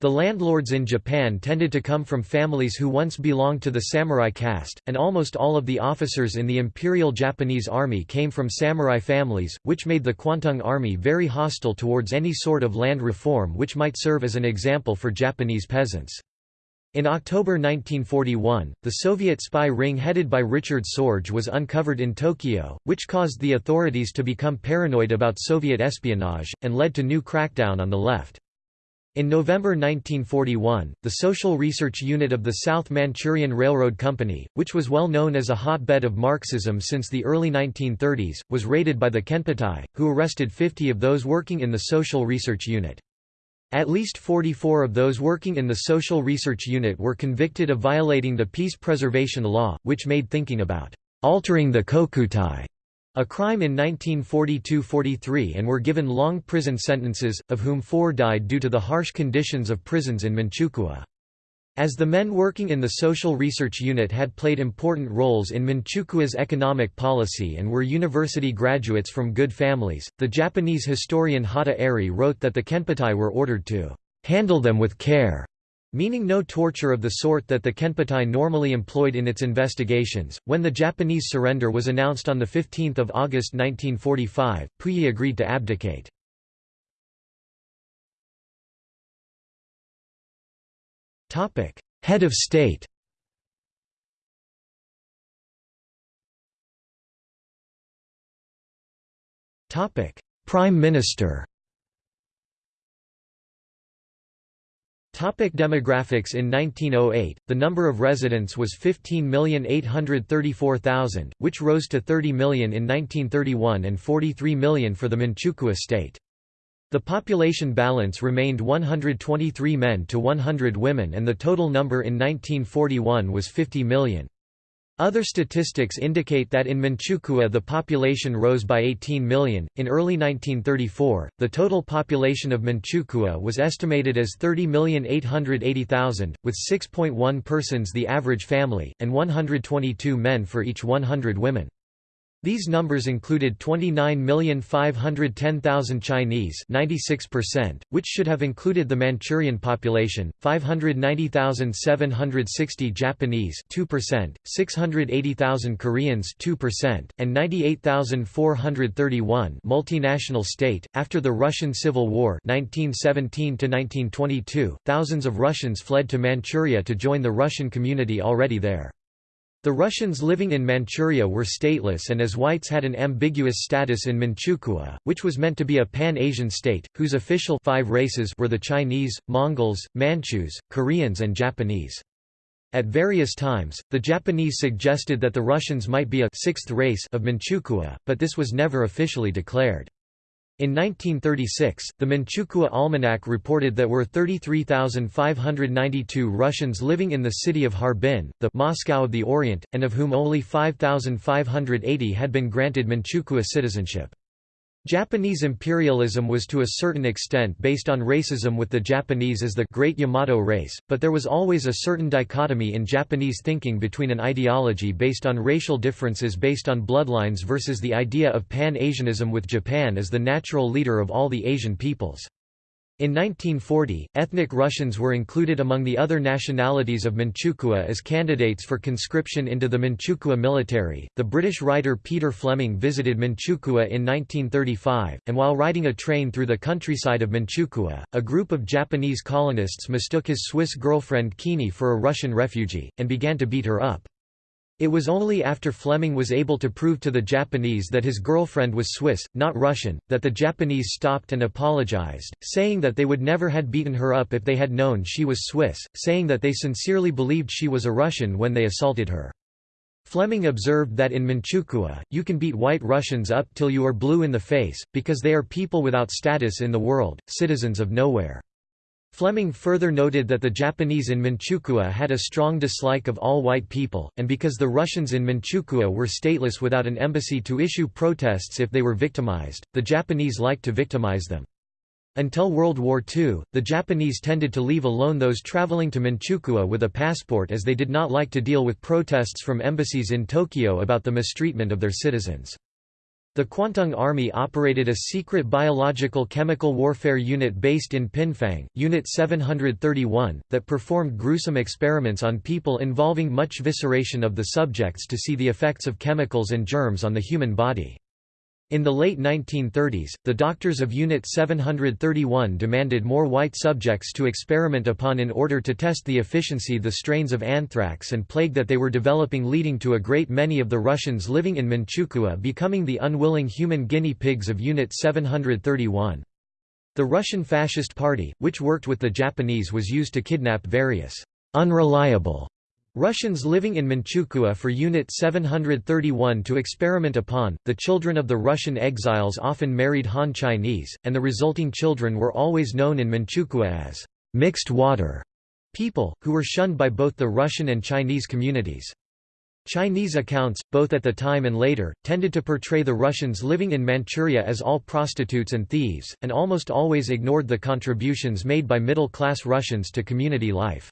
The landlords in Japan tended to come from families who once belonged to the samurai caste, and almost all of the officers in the Imperial Japanese Army came from samurai families, which made the Kwantung Army very hostile towards any sort of land reform which might serve as an example for Japanese peasants. In October 1941, the Soviet spy ring headed by Richard Sorge was uncovered in Tokyo, which caused the authorities to become paranoid about Soviet espionage, and led to new crackdown on the left. In November 1941, the Social Research Unit of the South Manchurian Railroad Company, which was well known as a hotbed of Marxism since the early 1930s, was raided by the Kenpeitai, who arrested 50 of those working in the Social Research Unit. At least 44 of those working in the Social Research Unit were convicted of violating the Peace Preservation Law, which made thinking about altering the Kokutai a crime in 1942–43 and were given long prison sentences, of whom four died due to the harsh conditions of prisons in Manchukuo. As the men working in the Social Research Unit had played important roles in Manchukuo's economic policy and were university graduates from good families, the Japanese historian Hotta Eri wrote that the Kenpeitai were ordered to handle them with care meaning no torture of the sort that the Kenpeitai normally employed in its investigations. When the Japanese surrender was announced on 15 August 1945, Puyi agreed to abdicate. Head of state Prime Minister Topic demographics In 1908, the number of residents was 15,834,000, which rose to 30 million in 1931 and 43 million for the Manchukuo state. The population balance remained 123 men to 100 women and the total number in 1941 was 50 million. Other statistics indicate that in Manchukuo the population rose by 18 million. In early 1934, the total population of Manchukuo was estimated as 30,880,000, with 6.1 persons the average family, and 122 men for each 100 women. These numbers included 29,510,000 Chinese 96%, which should have included the Manchurian population, 590,760 Japanese 2%, 680,000 Koreans 2%, and 98,431 multinational state. After the Russian Civil War 1917 thousands of Russians fled to Manchuria to join the Russian community already there. The Russians living in Manchuria were stateless and as whites had an ambiguous status in Manchukuo, which was meant to be a pan-Asian state, whose official five races were the Chinese, Mongols, Manchus, Koreans and Japanese. At various times, the Japanese suggested that the Russians might be a sixth race of Manchukuo, but this was never officially declared. In 1936, the Manchukuo Almanac reported that there were 33,592 Russians living in the city of Harbin, the Moscow of the Orient, and of whom only 5,580 had been granted Manchukuo citizenship. Japanese imperialism was to a certain extent based on racism with the Japanese as the Great Yamato race, but there was always a certain dichotomy in Japanese thinking between an ideology based on racial differences based on bloodlines versus the idea of Pan-Asianism with Japan as the natural leader of all the Asian peoples. In 1940, ethnic Russians were included among the other nationalities of Manchukuo as candidates for conscription into the Manchukuo military. The British writer Peter Fleming visited Manchukuo in 1935, and while riding a train through the countryside of Manchukuo, a group of Japanese colonists mistook his Swiss girlfriend Kini for a Russian refugee, and began to beat her up. It was only after Fleming was able to prove to the Japanese that his girlfriend was Swiss, not Russian, that the Japanese stopped and apologized, saying that they would never had beaten her up if they had known she was Swiss, saying that they sincerely believed she was a Russian when they assaulted her. Fleming observed that in Manchukuo, you can beat white Russians up till you are blue in the face, because they are people without status in the world, citizens of nowhere. Fleming further noted that the Japanese in Manchukuo had a strong dislike of all white people, and because the Russians in Manchukuo were stateless without an embassy to issue protests if they were victimized, the Japanese liked to victimize them. Until World War II, the Japanese tended to leave alone those traveling to Manchukuo with a passport as they did not like to deal with protests from embassies in Tokyo about the mistreatment of their citizens. The Kwantung Army operated a secret biological chemical warfare unit based in Pingfang, Unit 731, that performed gruesome experiments on people involving much vivisection of the subjects to see the effects of chemicals and germs on the human body. In the late 1930s, the doctors of Unit 731 demanded more white subjects to experiment upon in order to test the efficiency the strains of anthrax and plague that they were developing leading to a great many of the Russians living in Manchukuo becoming the unwilling human guinea pigs of Unit 731. The Russian Fascist Party, which worked with the Japanese was used to kidnap various unreliable Russians living in Manchukuo for Unit 731 to experiment upon. The children of the Russian exiles often married Han Chinese, and the resulting children were always known in Manchukuo as mixed water people, who were shunned by both the Russian and Chinese communities. Chinese accounts, both at the time and later, tended to portray the Russians living in Manchuria as all prostitutes and thieves, and almost always ignored the contributions made by middle-class Russians to community life.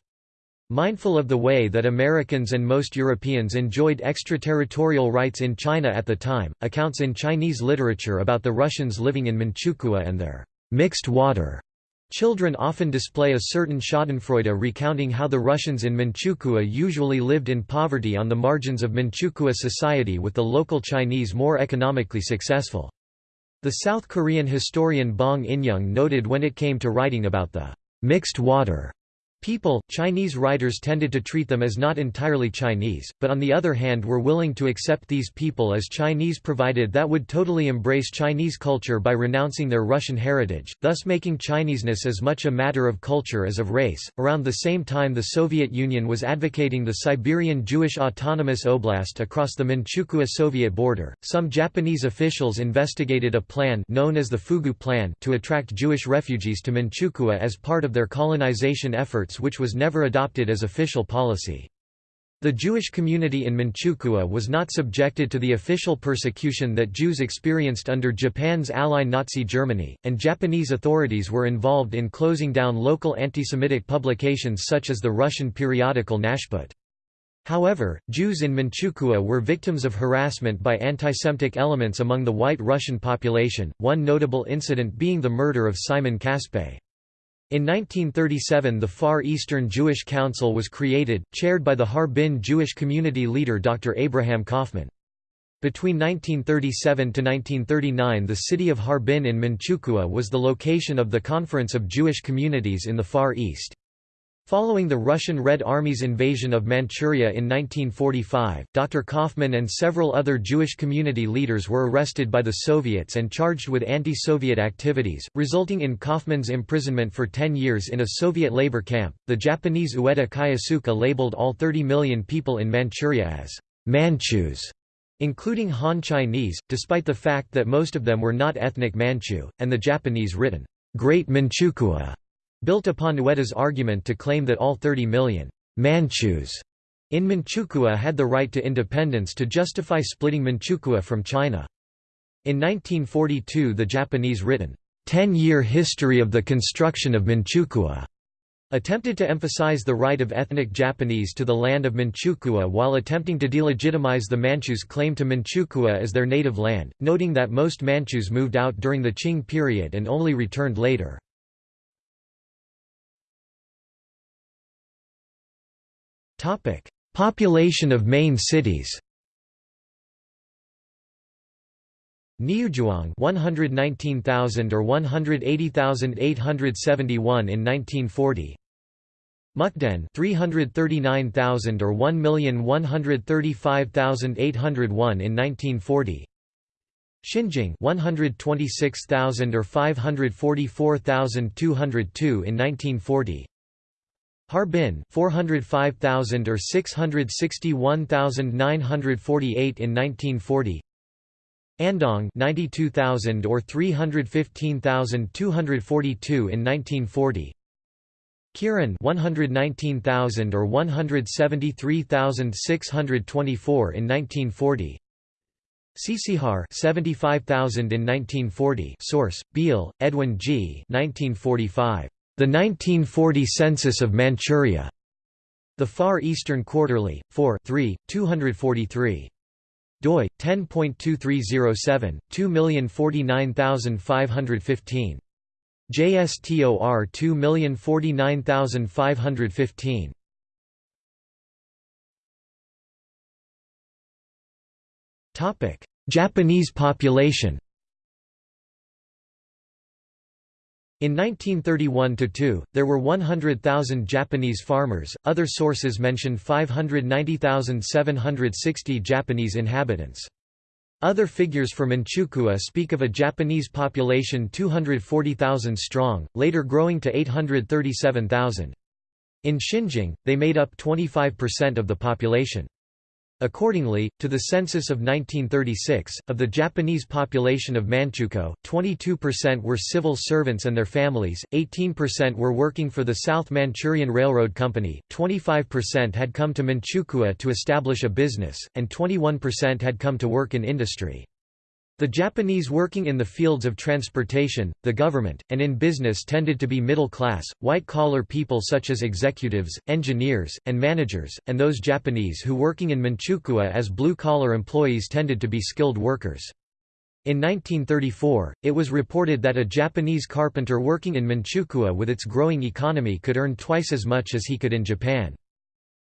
Mindful of the way that Americans and most Europeans enjoyed extraterritorial rights in China at the time, accounts in Chinese literature about the Russians living in Manchukuo and their mixed water Children often display a certain schadenfreude recounting how the Russians in Manchukuo usually lived in poverty on the margins of Manchukuo society with the local Chinese more economically successful. The South Korean historian Bong In-young noted when it came to writing about the mixed water People, Chinese writers tended to treat them as not entirely Chinese, but on the other hand were willing to accept these people as Chinese provided that would totally embrace Chinese culture by renouncing their Russian heritage, thus making Chineseness as much a matter of culture as of race. Around the same time the Soviet Union was advocating the Siberian Jewish Autonomous Oblast across the Manchukuo Soviet border. Some Japanese officials investigated a plan known as the Fugu Plan to attract Jewish refugees to Manchukuo as part of their colonization efforts which was never adopted as official policy. The Jewish community in Manchukuo was not subjected to the official persecution that Jews experienced under Japan's ally Nazi Germany, and Japanese authorities were involved in closing down local anti-Semitic publications such as the Russian periodical Nash Put. However, Jews in Manchukuo were victims of harassment by anti-Semitic elements among the white Russian population, one notable incident being the murder of Simon Kaspé. In 1937 the Far Eastern Jewish Council was created, chaired by the Harbin Jewish community leader Dr. Abraham Kaufman. Between 1937 to 1939 the city of Harbin in Manchukuo was the location of the Conference of Jewish Communities in the Far East. Following the Russian Red Army's invasion of Manchuria in 1945, Dr. Kaufman and several other Jewish community leaders were arrested by the Soviets and charged with anti-Soviet activities, resulting in Kaufman's imprisonment for 10 years in a Soviet labor camp. The Japanese Ueda Kyosuke labeled all 30 million people in Manchuria as Manchus, including Han Chinese, despite the fact that most of them were not ethnic Manchu, and the Japanese written Great Manchukuo built upon Ueda's argument to claim that all 30 million Manchus in Manchukuo had the right to independence to justify splitting Manchukuo from China. In 1942 the Japanese written, Ten-Year History of the Construction of Manchukuo attempted to emphasize the right of ethnic Japanese to the land of Manchukuo while attempting to delegitimize the Manchus' claim to Manchukuo as their native land, noting that most Manchus moved out during the Qing period and only returned later. Population of main cities. Niuzhuang 119,000 or 180,871 in 1940. Mukden 339,000 or 1,135,801 in 1940. Xinjing 126,000 or 544,202 in 1940. Harbin 405,000 or 661,948 in 1940 Andong 92,000 or 315,242 in 1940 Kirin 119,000 or 173,624 in 1940 Sisihar 75,000 in 1940 Source, Beale, Edwin G. 1945. The 1940 Census of Manchuria. The Far Eastern Quarterly, 4 3, 243 doi 10.2307 2049515 JSTOR 2049515 Topic Japanese population In 1931–2, there were 100,000 Japanese farmers, other sources mention 590,760 Japanese inhabitants. Other figures for Manchukuo speak of a Japanese population 240,000 strong, later growing to 837,000. In Xinjing, they made up 25% of the population. Accordingly, to the census of 1936, of the Japanese population of Manchukuo, 22% were civil servants and their families, 18% were working for the South Manchurian Railroad Company, 25% had come to Manchukuo to establish a business, and 21% had come to work in industry. The Japanese working in the fields of transportation, the government, and in business tended to be middle-class, white-collar people such as executives, engineers, and managers, and those Japanese who working in Manchukuo as blue-collar employees tended to be skilled workers. In 1934, it was reported that a Japanese carpenter working in Manchukuo with its growing economy could earn twice as much as he could in Japan.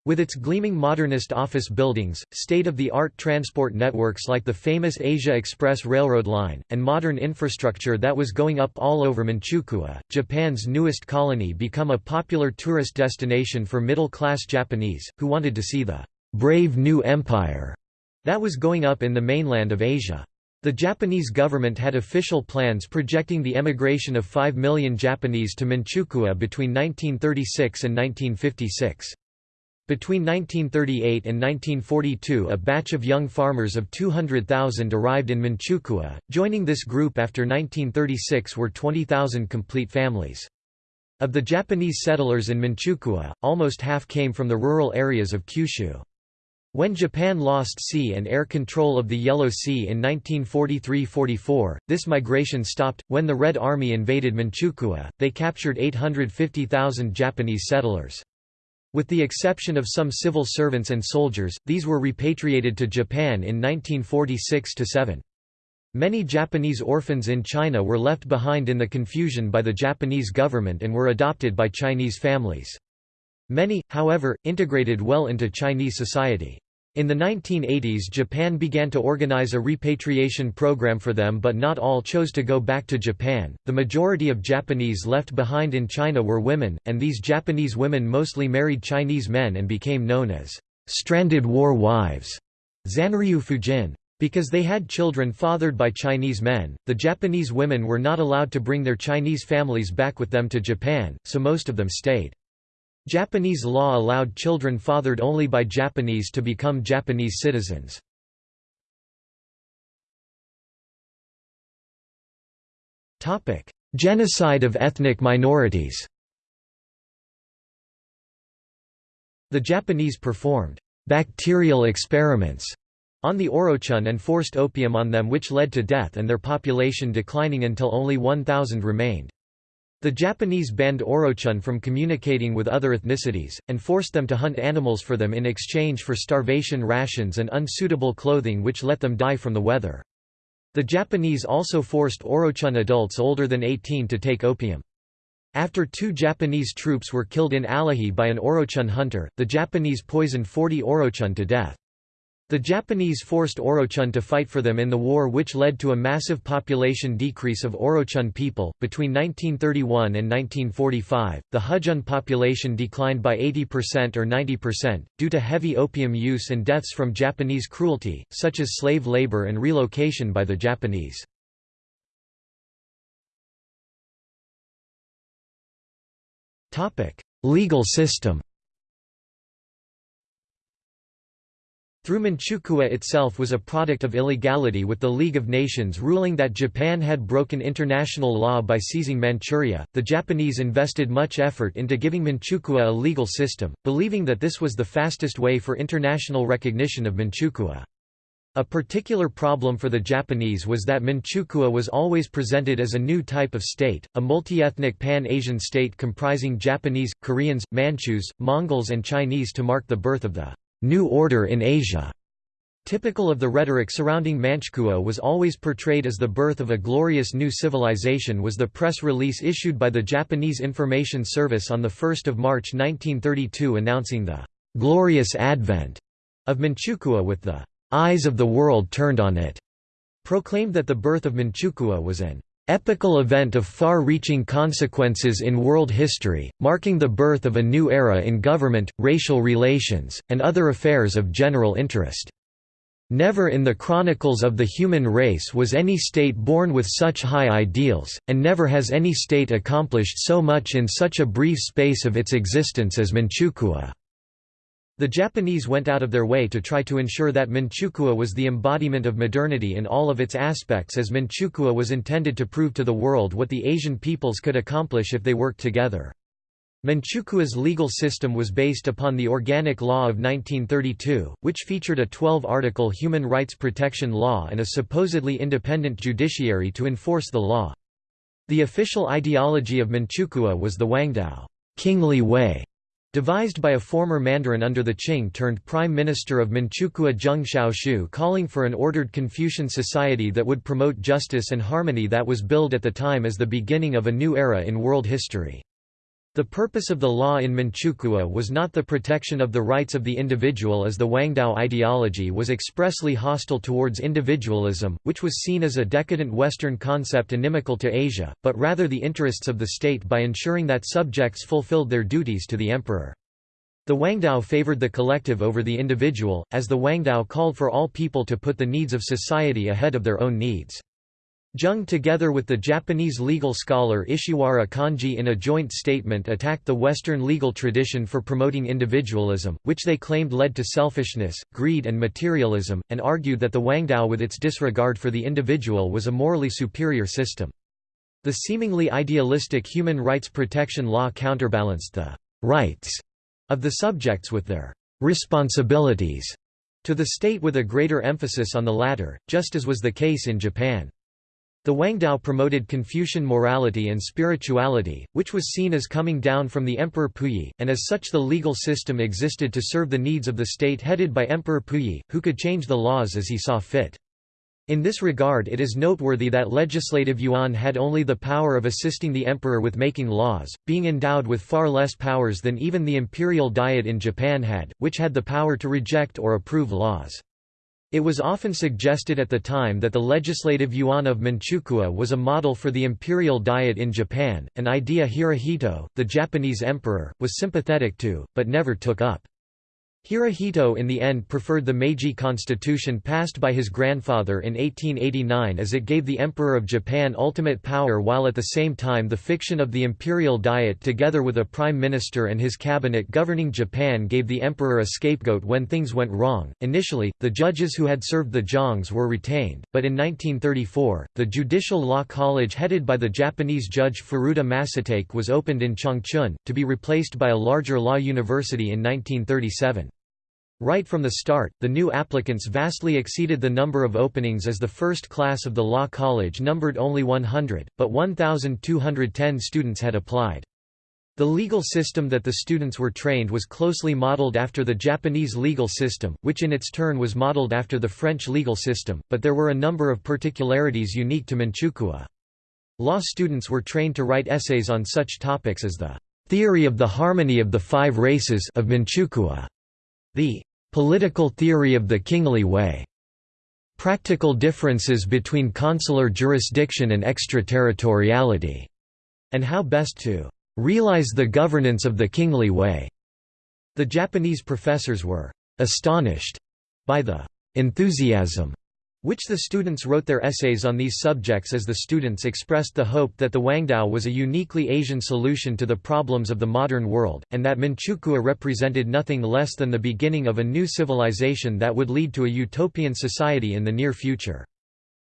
With its gleaming modernist office buildings, state-of-the-art transport networks like the famous Asia Express Railroad line, and modern infrastructure that was going up all over Manchukuo, Japan's newest colony become a popular tourist destination for middle-class Japanese, who wanted to see the «brave new empire» that was going up in the mainland of Asia. The Japanese government had official plans projecting the emigration of 5 million Japanese to Manchukuo between 1936 and 1956. Between 1938 and 1942 a batch of young farmers of 200,000 arrived in Manchukuo, joining this group after 1936 were 20,000 complete families. Of the Japanese settlers in Manchukuo, almost half came from the rural areas of Kyushu. When Japan lost sea and air control of the Yellow Sea in 1943–44, this migration stopped. When the Red Army invaded Manchukuo, they captured 850,000 Japanese settlers. With the exception of some civil servants and soldiers, these were repatriated to Japan in 1946–7. Many Japanese orphans in China were left behind in the confusion by the Japanese government and were adopted by Chinese families. Many, however, integrated well into Chinese society. In the 1980s Japan began to organize a repatriation program for them but not all chose to go back to Japan. The majority of Japanese left behind in China were women, and these Japanese women mostly married Chinese men and became known as stranded war wives. Zanryu Fujin. Because they had children fathered by Chinese men, the Japanese women were not allowed to bring their Chinese families back with them to Japan, so most of them stayed. Japanese law allowed children fathered only by Japanese to become Japanese citizens. Genocide of ethnic minorities The Japanese performed «bacterial experiments» on the Orochun and forced opium on them which led to death and their population declining until only 1,000 remained. The Japanese banned Orochun from communicating with other ethnicities, and forced them to hunt animals for them in exchange for starvation rations and unsuitable clothing which let them die from the weather. The Japanese also forced Orochun adults older than 18 to take opium. After two Japanese troops were killed in Alihe by an Orochun hunter, the Japanese poisoned 40 Orochun to death. The Japanese forced Orochun to fight for them in the war, which led to a massive population decrease of Orochun people. Between 1931 and 1945, the Hezhen population declined by 80% or 90%, due to heavy opium use and deaths from Japanese cruelty, such as slave labor and relocation by the Japanese. Legal system Through Manchukuo itself was a product of illegality with the League of Nations ruling that Japan had broken international law by seizing Manchuria. The Japanese invested much effort into giving Manchukuo a legal system, believing that this was the fastest way for international recognition of Manchukuo. A particular problem for the Japanese was that Manchukuo was always presented as a new type of state, a multi-ethnic pan-Asian state comprising Japanese, Koreans, Manchus, Mongols and Chinese to mark the birth of the «new order in Asia». Typical of the rhetoric surrounding Manchukuo was always portrayed as the birth of a glorious new civilization was the press release issued by the Japanese Information Service on 1 March 1932 announcing the «glorious advent» of Manchukuo with the eyes of the world turned on it, proclaimed that the birth of Manchukuo was an epical event of far-reaching consequences in world history, marking the birth of a new era in government, racial relations, and other affairs of general interest. Never in the chronicles of the human race was any state born with such high ideals, and never has any state accomplished so much in such a brief space of its existence as Manchukuo. The Japanese went out of their way to try to ensure that Manchukuo was the embodiment of modernity in all of its aspects as Manchukuo was intended to prove to the world what the Asian peoples could accomplish if they worked together. Manchukuo's legal system was based upon the Organic Law of 1932, which featured a 12-article human rights protection law and a supposedly independent judiciary to enforce the law. The official ideology of Manchukuo was the Wangdao kingly way", Devised by a former mandarin under the Qing turned Prime Minister of Manchukuo Zheng Xiaoxu calling for an ordered Confucian society that would promote justice and harmony that was billed at the time as the beginning of a new era in world history. The purpose of the law in Manchukuo was not the protection of the rights of the individual as the Wangdao ideology was expressly hostile towards individualism, which was seen as a decadent Western concept inimical to Asia, but rather the interests of the state by ensuring that subjects fulfilled their duties to the emperor. The Wangdao favored the collective over the individual, as the Wangdao called for all people to put the needs of society ahead of their own needs. Zheng together with the Japanese legal scholar Ishiwara Kanji in a joint statement attacked the Western legal tradition for promoting individualism, which they claimed led to selfishness, greed and materialism, and argued that the Wangdao with its disregard for the individual was a morally superior system. The seemingly idealistic human rights protection law counterbalanced the «rights» of the subjects with their «responsibilities» to the state with a greater emphasis on the latter, just as was the case in Japan. The Wangdao promoted Confucian morality and spirituality, which was seen as coming down from the Emperor Puyi, and as such the legal system existed to serve the needs of the state headed by Emperor Puyi, who could change the laws as he saw fit. In this regard it is noteworthy that legislative yuan had only the power of assisting the emperor with making laws, being endowed with far less powers than even the imperial diet in Japan had, which had the power to reject or approve laws. It was often suggested at the time that the legislative yuan of Manchukuo was a model for the imperial diet in Japan, an idea Hirohito, the Japanese emperor, was sympathetic to, but never took up. Hirohito in the end preferred the Meiji constitution passed by his grandfather in 1889 as it gave the Emperor of Japan ultimate power while at the same time the fiction of the imperial diet together with a prime minister and his cabinet governing Japan gave the emperor a scapegoat when things went wrong. Initially, the judges who had served the Zhengs were retained, but in 1934, the Judicial Law College headed by the Japanese judge Furuta Masatake was opened in Changchun, to be replaced by a larger law university in 1937. Right from the start, the new applicants vastly exceeded the number of openings as the first class of the law college numbered only 100, but 1,210 students had applied. The legal system that the students were trained was closely modeled after the Japanese legal system, which in its turn was modeled after the French legal system, but there were a number of particularities unique to Manchukuo. Law students were trained to write essays on such topics as the theory of the harmony of the five races of Manchukuo, the Political theory of the kingly way. Practical differences between consular jurisdiction and extraterritoriality. And how best to realize the governance of the kingly way. The Japanese professors were astonished by the enthusiasm which the students wrote their essays on these subjects as the students expressed the hope that the Wangdao was a uniquely Asian solution to the problems of the modern world, and that Manchukuo represented nothing less than the beginning of a new civilization that would lead to a utopian society in the near future.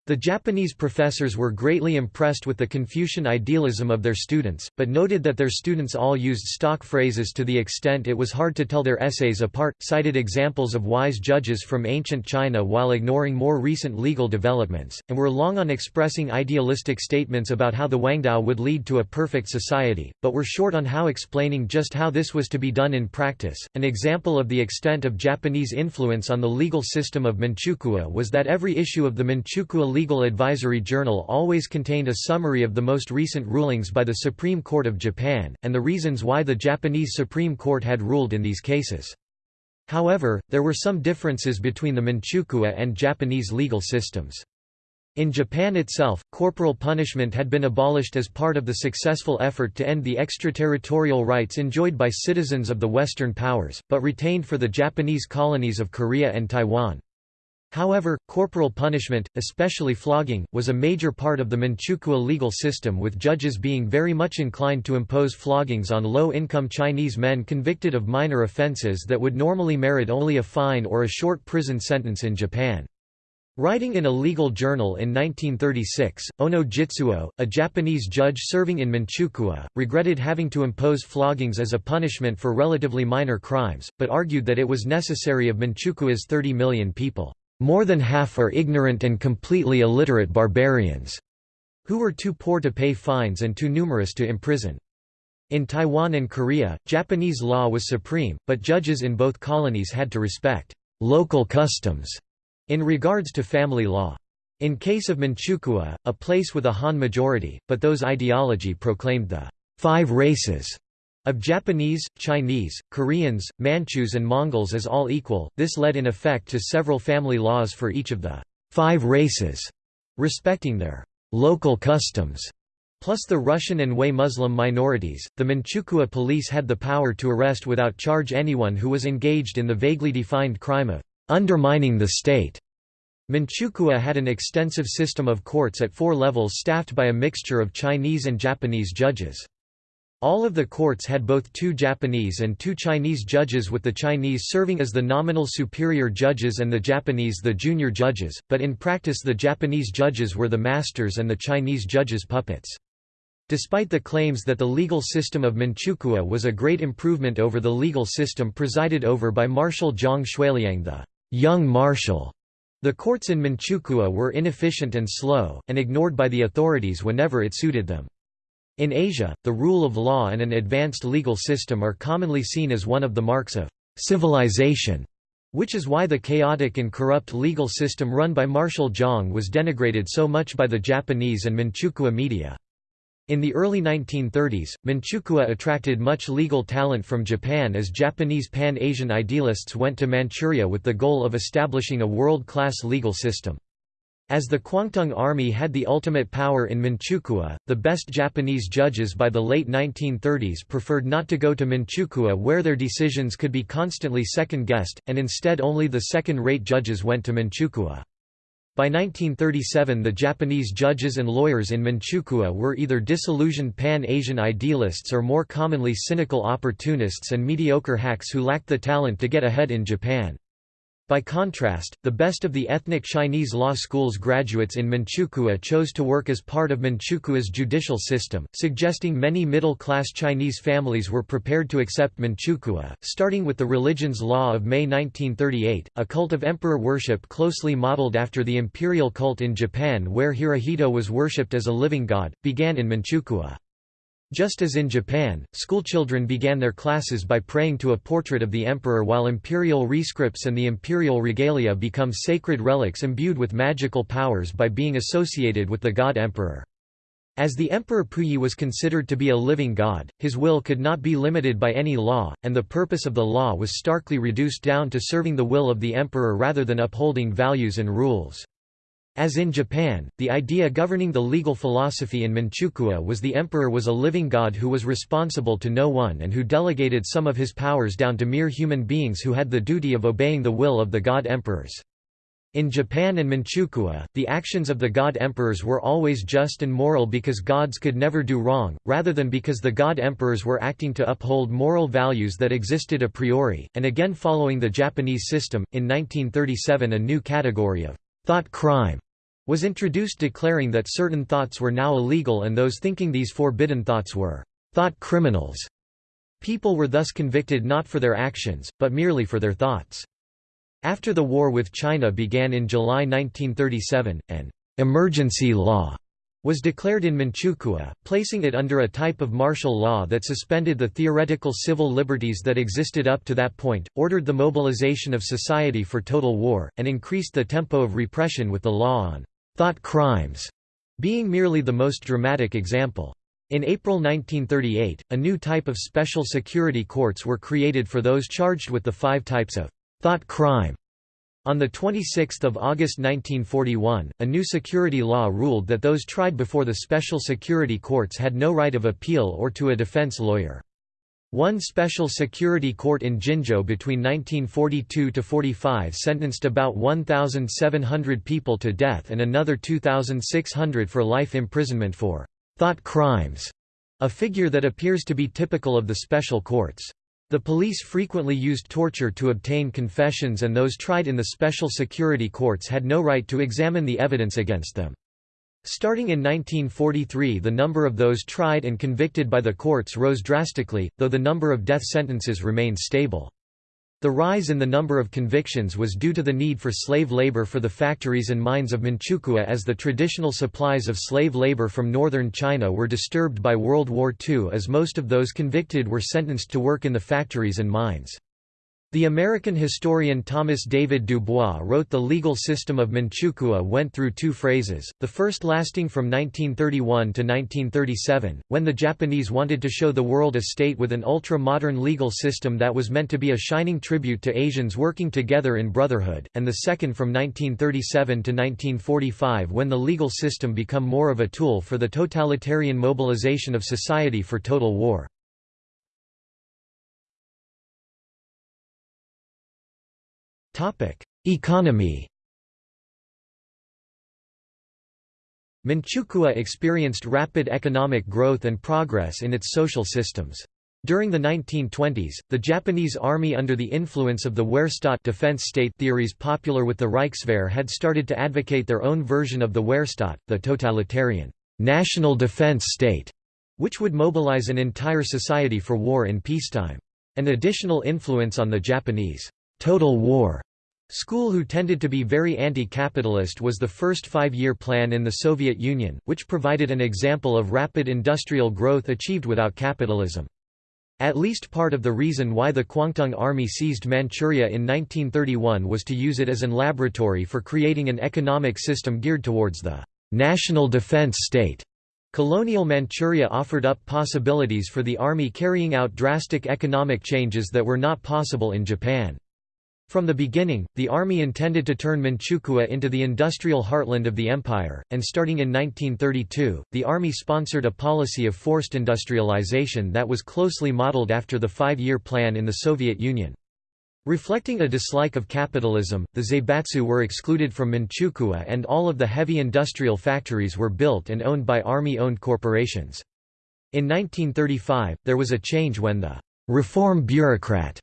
The Japanese professors were greatly impressed with the Confucian idealism of their students, but noted that their students all used stock phrases to the extent it was hard to tell their essays apart, cited examples of wise judges from ancient China while ignoring more recent legal developments, and were long on expressing idealistic statements about how the Wangdao would lead to a perfect society, but were short on how explaining just how this was to be done in practice. An example of the extent of Japanese influence on the legal system of Manchukuo was that every issue of the Manchukuo Legal Advisory Journal always contained a summary of the most recent rulings by the Supreme Court of Japan, and the reasons why the Japanese Supreme Court had ruled in these cases. However, there were some differences between the Manchukuo and Japanese legal systems. In Japan itself, corporal punishment had been abolished as part of the successful effort to end the extraterritorial rights enjoyed by citizens of the Western powers, but retained for the Japanese colonies of Korea and Taiwan. However, corporal punishment, especially flogging, was a major part of the Manchukuo legal system with judges being very much inclined to impose floggings on low-income Chinese men convicted of minor offenses that would normally merit only a fine or a short prison sentence in Japan. Writing in a legal journal in 1936, Ono Jitsuo, a Japanese judge serving in Manchukuo, regretted having to impose floggings as a punishment for relatively minor crimes, but argued that it was necessary of Manchukuo's 30 million people. More than half are ignorant and completely illiterate barbarians, who were too poor to pay fines and too numerous to imprison. In Taiwan and Korea, Japanese law was supreme, but judges in both colonies had to respect local customs in regards to family law. In case of Manchukuo, a place with a Han majority, but those ideology proclaimed the five races of Japanese, Chinese, Koreans, Manchus and Mongols as all equal, this led in effect to several family laws for each of the five races, respecting their local customs. Plus the Russian and Hui Muslim minorities, the Manchukuo police had the power to arrest without charge anyone who was engaged in the vaguely defined crime of undermining the state. Manchukuo had an extensive system of courts at four levels staffed by a mixture of Chinese and Japanese judges. All of the courts had both two Japanese and two Chinese judges with the Chinese serving as the nominal superior judges and the Japanese the junior judges, but in practice the Japanese judges were the masters and the Chinese judges puppets. Despite the claims that the legal system of Manchukuo was a great improvement over the legal system presided over by Marshal Zhang Xueliang the young marshal, the courts in Manchukuo were inefficient and slow, and ignored by the authorities whenever it suited them. In Asia, the rule of law and an advanced legal system are commonly seen as one of the marks of civilization, which is why the chaotic and corrupt legal system run by Marshal Zhang was denigrated so much by the Japanese and Manchukuo media. In the early 1930s, Manchukuo attracted much legal talent from Japan as Japanese Pan-Asian idealists went to Manchuria with the goal of establishing a world-class legal system. As the Kwantung Army had the ultimate power in Manchukuo, the best Japanese judges by the late 1930s preferred not to go to Manchukuo where their decisions could be constantly second-guessed, and instead only the second-rate judges went to Manchukuo. By 1937 the Japanese judges and lawyers in Manchukuo were either disillusioned Pan-Asian idealists or more commonly cynical opportunists and mediocre hacks who lacked the talent to get ahead in Japan. By contrast, the best of the ethnic Chinese law school's graduates in Manchukuo chose to work as part of Manchukuo's judicial system, suggesting many middle-class Chinese families were prepared to accept Manchukuo, starting with the religion's law of May 1938, a cult of emperor worship closely modeled after the imperial cult in Japan where Hirohito was worshipped as a living god, began in Manchukuo. Just as in Japan, schoolchildren began their classes by praying to a portrait of the emperor while imperial rescripts and the imperial regalia become sacred relics imbued with magical powers by being associated with the god emperor. As the Emperor Puyi was considered to be a living god, his will could not be limited by any law, and the purpose of the law was starkly reduced down to serving the will of the emperor rather than upholding values and rules. As in Japan, the idea governing the legal philosophy in Manchukuo was the emperor was a living god who was responsible to no one and who delegated some of his powers down to mere human beings who had the duty of obeying the will of the god emperors. In Japan and Manchukuo, the actions of the god emperors were always just and moral because gods could never do wrong, rather than because the god emperors were acting to uphold moral values that existed a priori, and again following the Japanese system, in 1937 a new category of thought crime was introduced declaring that certain thoughts were now illegal and those thinking these forbidden thoughts were thought criminals. People were thus convicted not for their actions, but merely for their thoughts. After the war with China began in July 1937, an emergency law was declared in Manchukuo, placing it under a type of martial law that suspended the theoretical civil liberties that existed up to that point, ordered the mobilization of society for total war, and increased the tempo of repression with the law on thought crimes being merely the most dramatic example. In April 1938, a new type of special security courts were created for those charged with the five types of thought crime on 26 August 1941, a new security law ruled that those tried before the special security courts had no right of appeal or to a defense lawyer. One special security court in Jinzhou between 1942–45 sentenced about 1,700 people to death and another 2,600 for life imprisonment for «thought crimes», a figure that appears to be typical of the special courts. The police frequently used torture to obtain confessions and those tried in the special security courts had no right to examine the evidence against them. Starting in 1943 the number of those tried and convicted by the courts rose drastically, though the number of death sentences remained stable. The rise in the number of convictions was due to the need for slave labor for the factories and mines of Manchukuo as the traditional supplies of slave labor from northern China were disturbed by World War II as most of those convicted were sentenced to work in the factories and mines. The American historian Thomas David Dubois wrote the legal system of Manchukuo went through two phases, the first lasting from 1931 to 1937, when the Japanese wanted to show the world a state with an ultra-modern legal system that was meant to be a shining tribute to Asians working together in brotherhood, and the second from 1937 to 1945 when the legal system became more of a tool for the totalitarian mobilization of society for total war. Economy Manchukuo experienced rapid economic growth and progress in its social systems. During the 1920s, the Japanese army under the influence of the Wehrstaat defense state theories popular with the Reichswehr had started to advocate their own version of the Wehrstaat, the totalitarian national defense state, which would mobilize an entire society for war in peacetime. An additional influence on the Japanese Total War School who tended to be very anti-capitalist was the first five-year plan in the Soviet Union, which provided an example of rapid industrial growth achieved without capitalism. At least part of the reason why the Kwantung Army seized Manchuria in 1931 was to use it as an laboratory for creating an economic system geared towards the national defense state. Colonial Manchuria offered up possibilities for the army carrying out drastic economic changes that were not possible in Japan. From the beginning, the army intended to turn Manchukuo into the industrial heartland of the empire, and starting in 1932, the army sponsored a policy of forced industrialization that was closely modeled after the five-year plan in the Soviet Union. Reflecting a dislike of capitalism, the Zaibatsu were excluded from Manchukuo and all of the heavy industrial factories were built and owned by army-owned corporations. In 1935, there was a change when the «reform bureaucrat»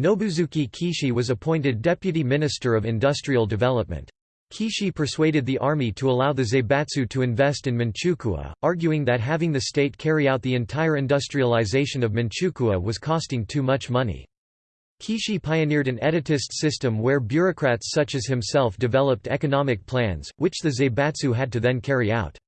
Nobusuke Kishi was appointed Deputy Minister of Industrial Development. Kishi persuaded the army to allow the Zaibatsu to invest in Manchukuo, arguing that having the state carry out the entire industrialization of Manchukuo was costing too much money. Kishi pioneered an etatist system where bureaucrats such as himself developed economic plans, which the Zaibatsu had to then carry out.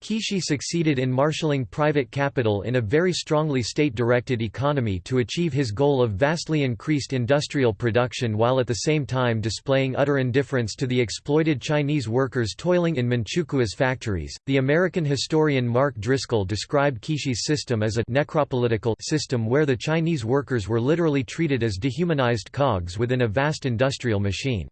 Kishi succeeded in marshalling private capital in a very strongly state-directed economy to achieve his goal of vastly increased industrial production while at the same time displaying utter indifference to the exploited Chinese workers toiling in Manchukuo's factories. The American historian Mark Driscoll described Kishi's system as a necropolitical system where the Chinese workers were literally treated as dehumanized cogs within a vast industrial machine.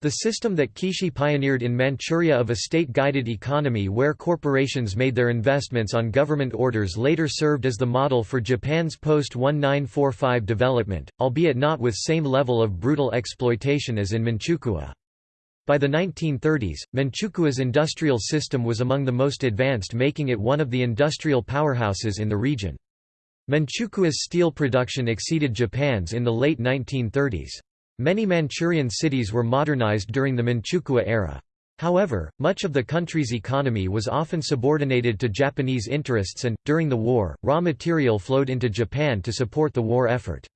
The system that Kishi pioneered in Manchuria of a state-guided economy where corporations made their investments on government orders later served as the model for Japan's post-1945 development, albeit not with same level of brutal exploitation as in Manchukuo. By the 1930s, Manchukuo's industrial system was among the most advanced making it one of the industrial powerhouses in the region. Manchukuo's steel production exceeded Japan's in the late 1930s. Many Manchurian cities were modernized during the Manchukuo era. However, much of the country's economy was often subordinated to Japanese interests and, during the war, raw material flowed into Japan to support the war effort.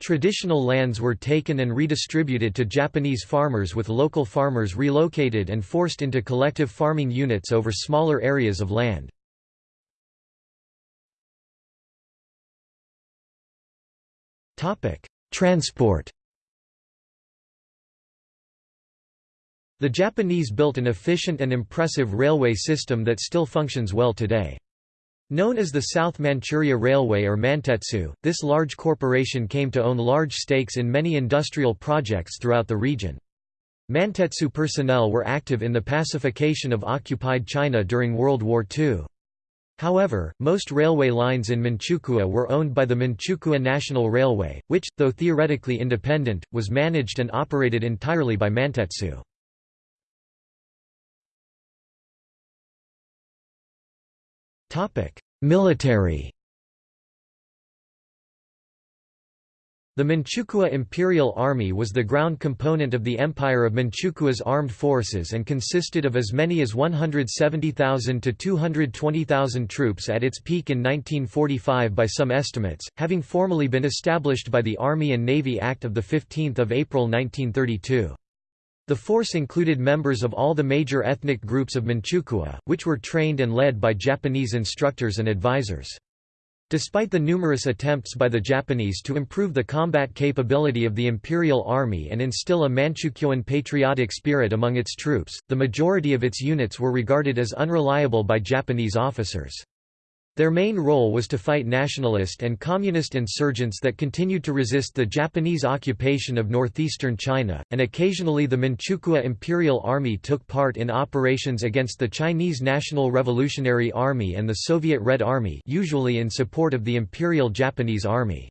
Traditional lands were taken and redistributed to Japanese farmers with local farmers relocated and forced into collective farming units over smaller areas of land. Transport The Japanese built an efficient and impressive railway system that still functions well today. Known as the South Manchuria Railway or Mantetsu, this large corporation came to own large stakes in many industrial projects throughout the region. Mantetsu personnel were active in the pacification of occupied China during World War II. However, most railway lines in Manchukuo were owned by the Manchukuo National Railway, which, though theoretically independent, was managed and operated entirely by Mantetsu. Military The Manchukuo Imperial Army was the ground component of the Empire of Manchukuo's armed forces and consisted of as many as 170,000 to 220,000 troops at its peak in 1945 by some estimates, having formally been established by the Army and Navy Act of 15 April 1932. The force included members of all the major ethnic groups of Manchukuo, which were trained and led by Japanese instructors and advisors. Despite the numerous attempts by the Japanese to improve the combat capability of the Imperial Army and instill a Manchukuoan patriotic spirit among its troops, the majority of its units were regarded as unreliable by Japanese officers. Their main role was to fight nationalist and communist insurgents that continued to resist the Japanese occupation of northeastern China, and occasionally the Manchukuo Imperial Army took part in operations against the Chinese National Revolutionary Army and the Soviet Red Army usually in support of the Imperial Japanese Army.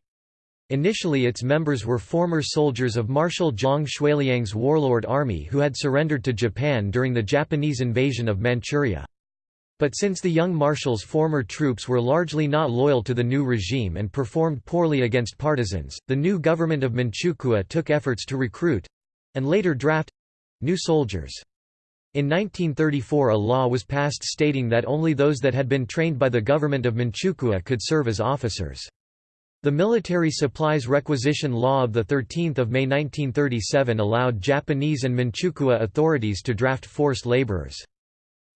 Initially its members were former soldiers of Marshal Zhang Xueliang's warlord army who had surrendered to Japan during the Japanese invasion of Manchuria. But since the young marshal's former troops were largely not loyal to the new regime and performed poorly against partisans, the new government of Manchukuo took efforts to recruit—and later draft—new soldiers. In 1934 a law was passed stating that only those that had been trained by the government of Manchukuo could serve as officers. The Military Supplies Requisition Law of 13 May 1937 allowed Japanese and Manchukuo authorities to draft forced laborers.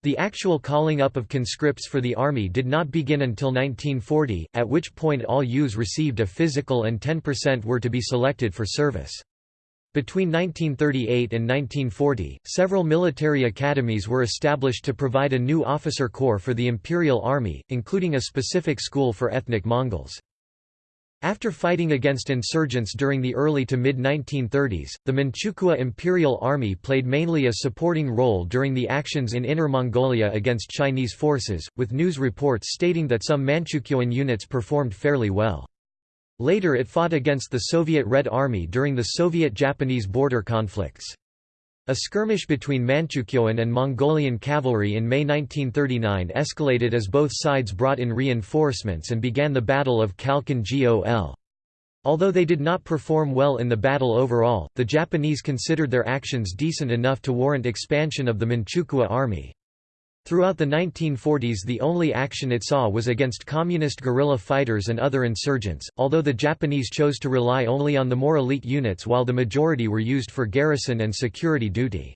The actual calling up of conscripts for the army did not begin until 1940, at which point all youths received a physical and 10% were to be selected for service. Between 1938 and 1940, several military academies were established to provide a new officer corps for the Imperial Army, including a specific school for ethnic Mongols. After fighting against insurgents during the early to mid-1930s, the Manchukuo Imperial Army played mainly a supporting role during the actions in Inner Mongolia against Chinese forces, with news reports stating that some Manchukuoan units performed fairly well. Later it fought against the Soviet Red Army during the Soviet-Japanese border conflicts. A skirmish between Manchukuoan and Mongolian cavalry in May 1939 escalated as both sides brought in reinforcements and began the Battle of Khalkhin Gol. Although they did not perform well in the battle overall, the Japanese considered their actions decent enough to warrant expansion of the Manchukuo army. Throughout the 1940s the only action it saw was against communist guerrilla fighters and other insurgents, although the Japanese chose to rely only on the more elite units while the majority were used for garrison and security duty.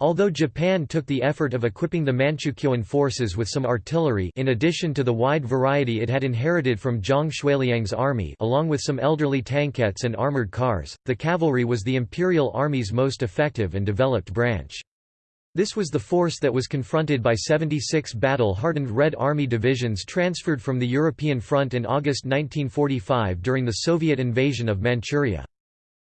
Although Japan took the effort of equipping the Manchukuoan forces with some artillery in addition to the wide variety it had inherited from Zhang Xueliang's army along with some elderly tankettes and armored cars, the cavalry was the Imperial Army's most effective and developed branch. This was the force that was confronted by 76 battle-hardened Red Army divisions transferred from the European front in August 1945 during the Soviet invasion of Manchuria.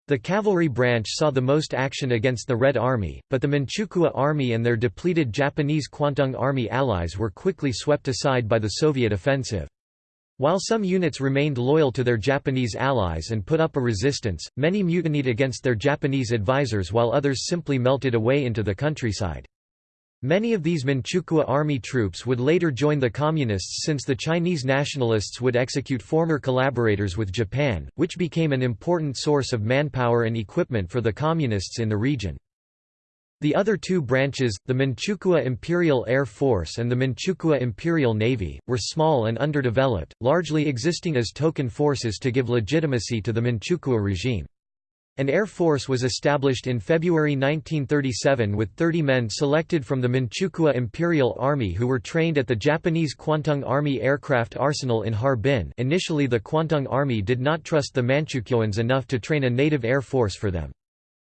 The cavalry branch saw the most action against the Red Army, but the Manchukuo Army and their depleted Japanese Kwantung Army allies were quickly swept aside by the Soviet offensive. While some units remained loyal to their Japanese allies and put up a resistance, many mutinied against their Japanese advisors while others simply melted away into the countryside. Many of these Manchukuo army troops would later join the Communists since the Chinese nationalists would execute former collaborators with Japan, which became an important source of manpower and equipment for the Communists in the region. The other two branches, the Manchukuo Imperial Air Force and the Manchukuo Imperial Navy, were small and underdeveloped, largely existing as token forces to give legitimacy to the Manchukuo regime. An air force was established in February 1937 with 30 men selected from the Manchukuo Imperial Army who were trained at the Japanese Kwantung Army Aircraft Arsenal in Harbin initially the Kwantung Army did not trust the Manchukuoans enough to train a native air force for them.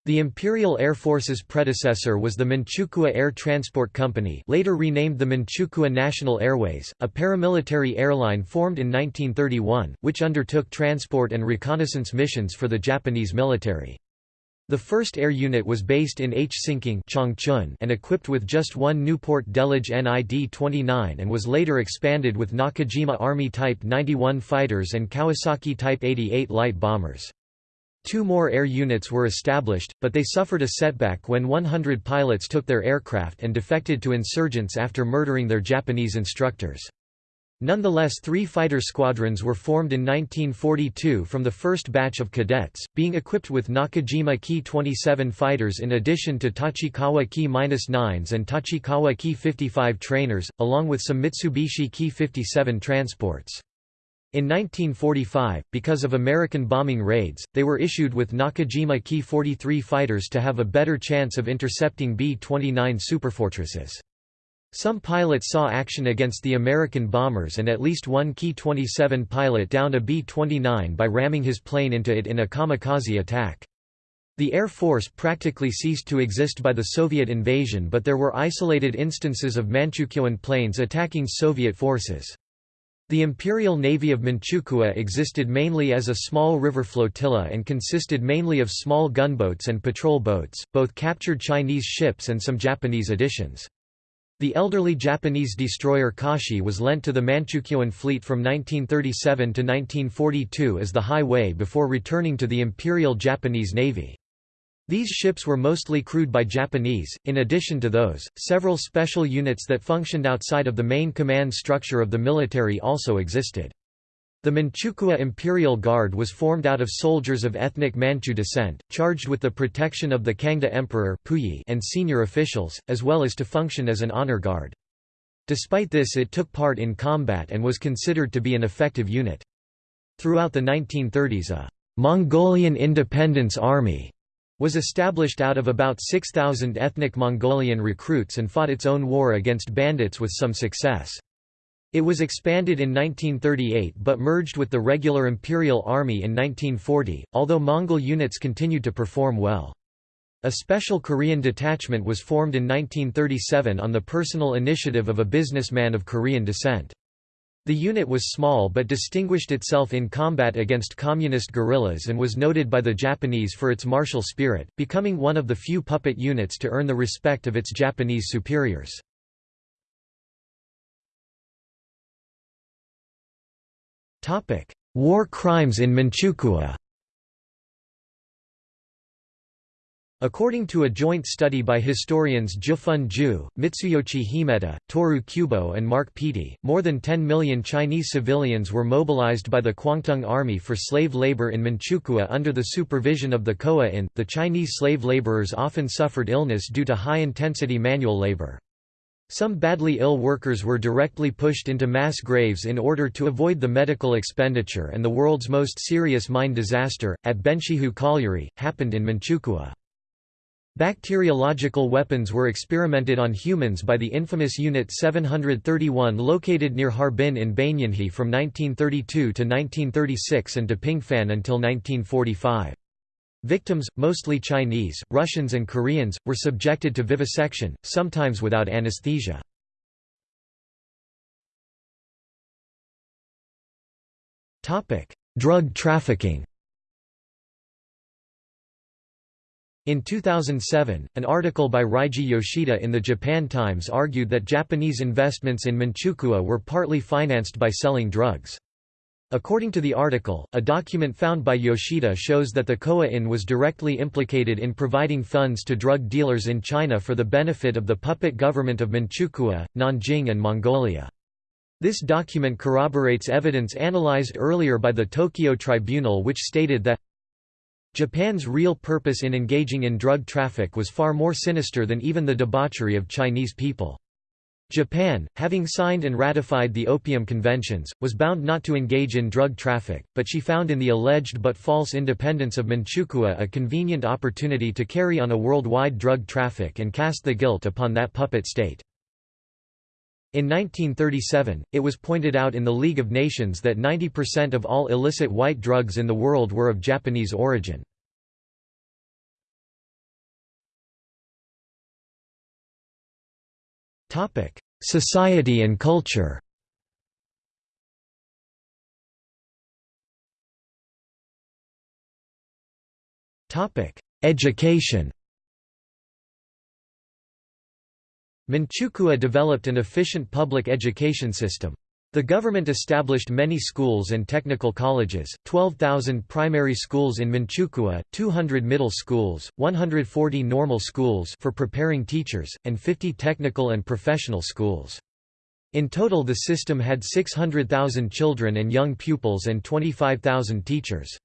The Imperial Air Force's predecessor was the Manchukuo Air Transport Company later renamed the Manchukuo National Airways, a paramilitary airline formed in 1931, which undertook transport and reconnaissance missions for the Japanese military. The first air unit was based in Hsinking and equipped with just one Newport Delage NID-29 and was later expanded with Nakajima Army Type 91 fighters and Kawasaki Type 88 light bombers. Two more air units were established, but they suffered a setback when 100 pilots took their aircraft and defected to insurgents after murdering their Japanese instructors. Nonetheless three fighter squadrons were formed in 1942 from the first batch of cadets, being equipped with Nakajima Ki-27 fighters in addition to Tachikawa Ki-9s and Tachikawa Ki-55 trainers, along with some Mitsubishi Ki-57 transports. In 1945, because of American bombing raids, they were issued with Nakajima Ki-43 fighters to have a better chance of intercepting B-29 superfortresses. Some pilots saw action against the American bombers and at least one Ki-27 pilot downed a B-29 by ramming his plane into it in a kamikaze attack. The Air Force practically ceased to exist by the Soviet invasion but there were isolated instances of Manchukuoan planes attacking Soviet forces. The Imperial Navy of Manchukuo existed mainly as a small river flotilla and consisted mainly of small gunboats and patrol boats, both captured Chinese ships and some Japanese additions. The elderly Japanese destroyer Kashi was lent to the Manchukuoan fleet from 1937 to 1942 as the Hai Wei before returning to the Imperial Japanese Navy. These ships were mostly crewed by Japanese, in addition to those, several special units that functioned outside of the main command structure of the military also existed. The Manchukuo Imperial Guard was formed out of soldiers of ethnic Manchu descent, charged with the protection of the Kangde Emperor and senior officials, as well as to function as an honor guard. Despite this it took part in combat and was considered to be an effective unit. Throughout the 1930s a «Mongolian Independence Army» was established out of about 6,000 ethnic Mongolian recruits and fought its own war against bandits with some success. It was expanded in 1938 but merged with the regular Imperial Army in 1940, although Mongol units continued to perform well. A special Korean detachment was formed in 1937 on the personal initiative of a businessman of Korean descent. The unit was small but distinguished itself in combat against communist guerrillas and was noted by the Japanese for its martial spirit, becoming one of the few puppet units to earn the respect of its Japanese superiors. War crimes in Manchukuo According to a joint study by historians Jiufun Zhu, Mitsuyoshi Himeta, Toru Kubo and Mark Peattie, more than 10 million Chinese civilians were mobilized by the Kwantung Army for slave labor in Manchukuo under the supervision of the Koa-in. The Chinese slave laborers often suffered illness due to high-intensity manual labor. Some badly ill workers were directly pushed into mass graves in order to avoid the medical expenditure and the world's most serious mine disaster, at Benxihu Colliery, happened in Manchukuo. Bacteriological weapons were experimented on humans by the infamous Unit 731 located near Harbin in Beiyinhe from 1932 to 1936 and Dapingfan until 1945. Victims, mostly Chinese, Russians and Koreans, were subjected to vivisection, sometimes without anesthesia. Drug trafficking In 2007, an article by Reiji Yoshida in the Japan Times argued that Japanese investments in Manchukuo were partly financed by selling drugs. According to the article, a document found by Yoshida shows that the Koa-in was directly implicated in providing funds to drug dealers in China for the benefit of the puppet government of Manchukuo, Nanjing and Mongolia. This document corroborates evidence analyzed earlier by the Tokyo Tribunal which stated that Japan's real purpose in engaging in drug traffic was far more sinister than even the debauchery of Chinese people. Japan, having signed and ratified the Opium Conventions, was bound not to engage in drug traffic, but she found in the alleged but false independence of Manchukuo a convenient opportunity to carry on a worldwide drug traffic and cast the guilt upon that puppet state. In 1937, it was pointed out in the League of Nations that 90% of all illicit white drugs in the world were of Japanese origin. Society and culture Education Manchukuo developed an efficient public education system. The government established many schools and technical colleges, 12,000 primary schools in Manchukuo, 200 middle schools, 140 normal schools for preparing teachers, and 50 technical and professional schools. In total the system had 600,000 children and young pupils and 25,000 teachers.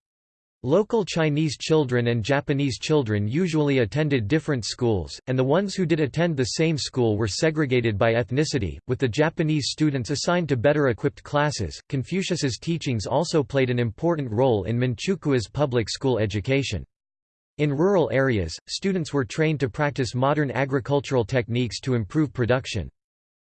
Local Chinese children and Japanese children usually attended different schools, and the ones who did attend the same school were segregated by ethnicity, with the Japanese students assigned to better equipped classes. Confucius's teachings also played an important role in Manchukuo's public school education. In rural areas, students were trained to practice modern agricultural techniques to improve production.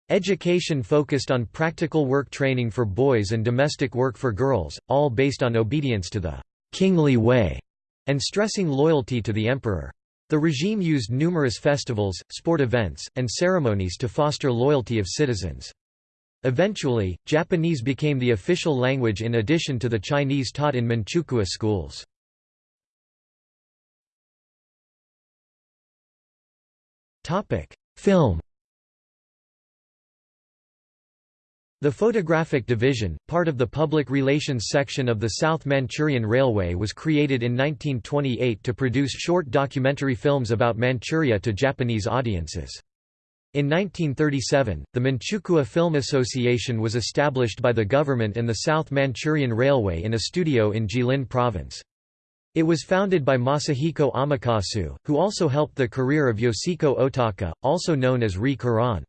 Education focused on practical work training for boys and domestic work for girls, all based on obedience to the kingly way, and stressing loyalty to the emperor. The regime used numerous festivals, sport events, and ceremonies to foster loyalty of citizens. Eventually, Japanese became the official language in addition to the Chinese taught in Manchukuo schools. Film The Photographic Division, part of the Public Relations section of the South Manchurian Railway was created in 1928 to produce short documentary films about Manchuria to Japanese audiences. In 1937, the Manchukuo Film Association was established by the government and the South Manchurian Railway in a studio in Jilin Province. It was founded by Masahiko Amakasu, who also helped the career of Yoshiko Otaka, also known as Ri Koran.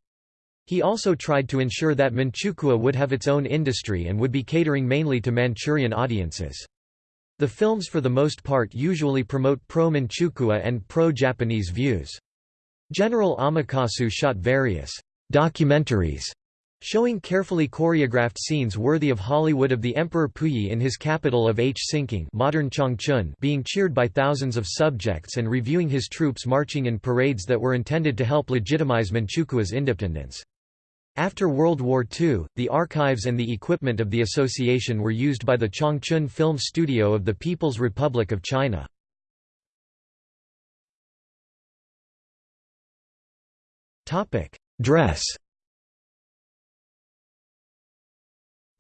He also tried to ensure that Manchukuo would have its own industry and would be catering mainly to Manchurian audiences. The films for the most part usually promote pro-Manchukuo and pro-Japanese views. General Amakasu shot various documentaries showing carefully choreographed scenes worthy of Hollywood of the Emperor Puyi in his capital of Hsinking modern Changchun being cheered by thousands of subjects and reviewing his troops marching in parades that were intended to help legitimize Manchukuo's independence. After World War II, the archives and the equipment of the association were used by the Changchun Film Studio of the People's Republic of China. Dress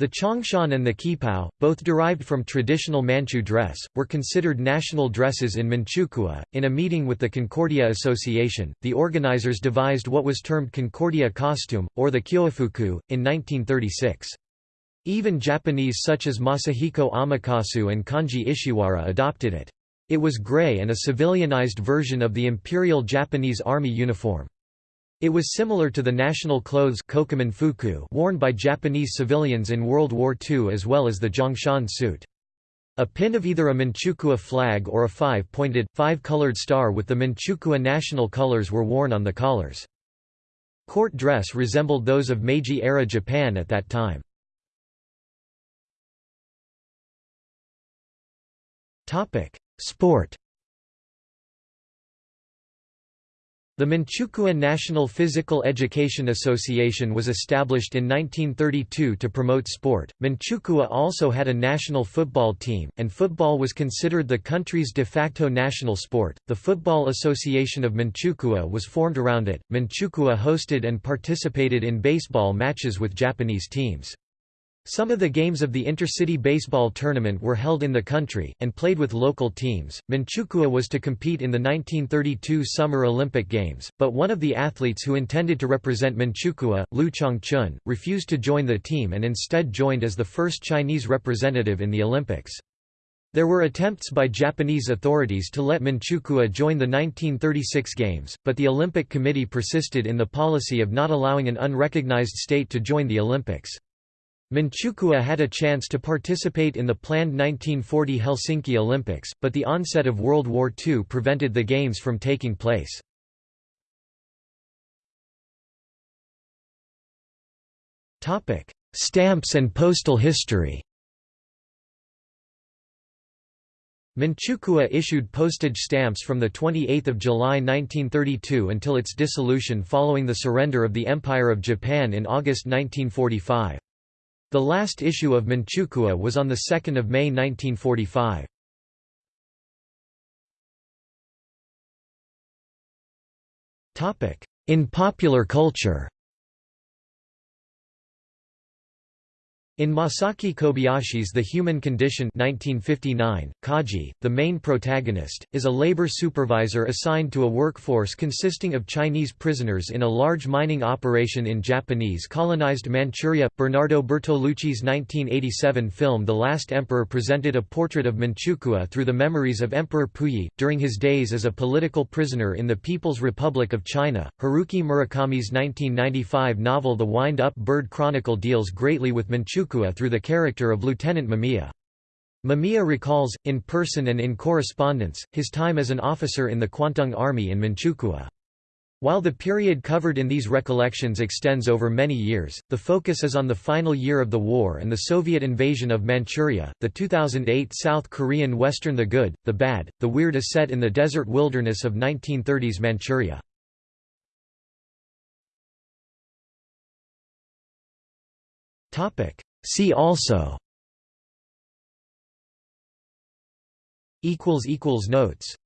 The Changshan and the Qipao, both derived from traditional Manchu dress, were considered national dresses in Manchukuo. In a meeting with the Concordia Association, the organizers devised what was termed Concordia costume, or the Kyofuku, in 1936. Even Japanese such as Masahiko Amakasu and Kanji Ishiwara adopted it. It was gray and a civilianized version of the Imperial Japanese Army uniform. It was similar to the national clothes worn by Japanese civilians in World War II as well as the Zhongshan suit. A pin of either a Manchukuo flag or a five-pointed, five-colored star with the Manchukuo national colors were worn on the collars. Court dress resembled those of Meiji-era Japan at that time. Sport The Manchukuo National Physical Education Association was established in 1932 to promote sport. Manchukuo also had a national football team, and football was considered the country's de facto national sport. The Football Association of Manchukuo was formed around it. Manchukuo hosted and participated in baseball matches with Japanese teams. Some of the games of the Intercity Baseball Tournament were held in the country, and played with local teams. Manchukuo was to compete in the 1932 Summer Olympic Games, but one of the athletes who intended to represent Manchukuo, Liu Changchun, refused to join the team and instead joined as the first Chinese representative in the Olympics. There were attempts by Japanese authorities to let Manchukuo join the 1936 Games, but the Olympic Committee persisted in the policy of not allowing an unrecognized state to join the Olympics. Manchukuo had a chance to participate in the planned 1940 Helsinki Olympics, but the onset of World War II prevented the Games from taking place. Stamps and postal history Manchukuo issued postage stamps from 28 July 1932 until its dissolution following the surrender of the Empire of Japan in August 1945. The last issue of Manchukuo was on 2 May 1945. In popular culture In Masaki Kobayashi's The Human Condition 1959, Kaji, the main protagonist, is a labor supervisor assigned to a workforce consisting of Chinese prisoners in a large mining operation in Japanese colonized Manchuria. Bernardo Bertolucci's 1987 film The Last Emperor presented a portrait of Manchukuo through the memories of Emperor Puyi, during his days as a political prisoner in the People's Republic of China. Haruki Murakami's 1995 novel The Wind-Up Bird Chronicle deals greatly with Manchukuo through the character of Lieutenant Mamiya. Mamiya recalls, in person and in correspondence, his time as an officer in the Kwantung Army in Manchukuo. While the period covered in these recollections extends over many years, the focus is on the final year of the war and the Soviet invasion of Manchuria. The 2008 South Korean Western The Good, the Bad, the Weird is set in the desert wilderness of 1930s Manchuria. See also. Notes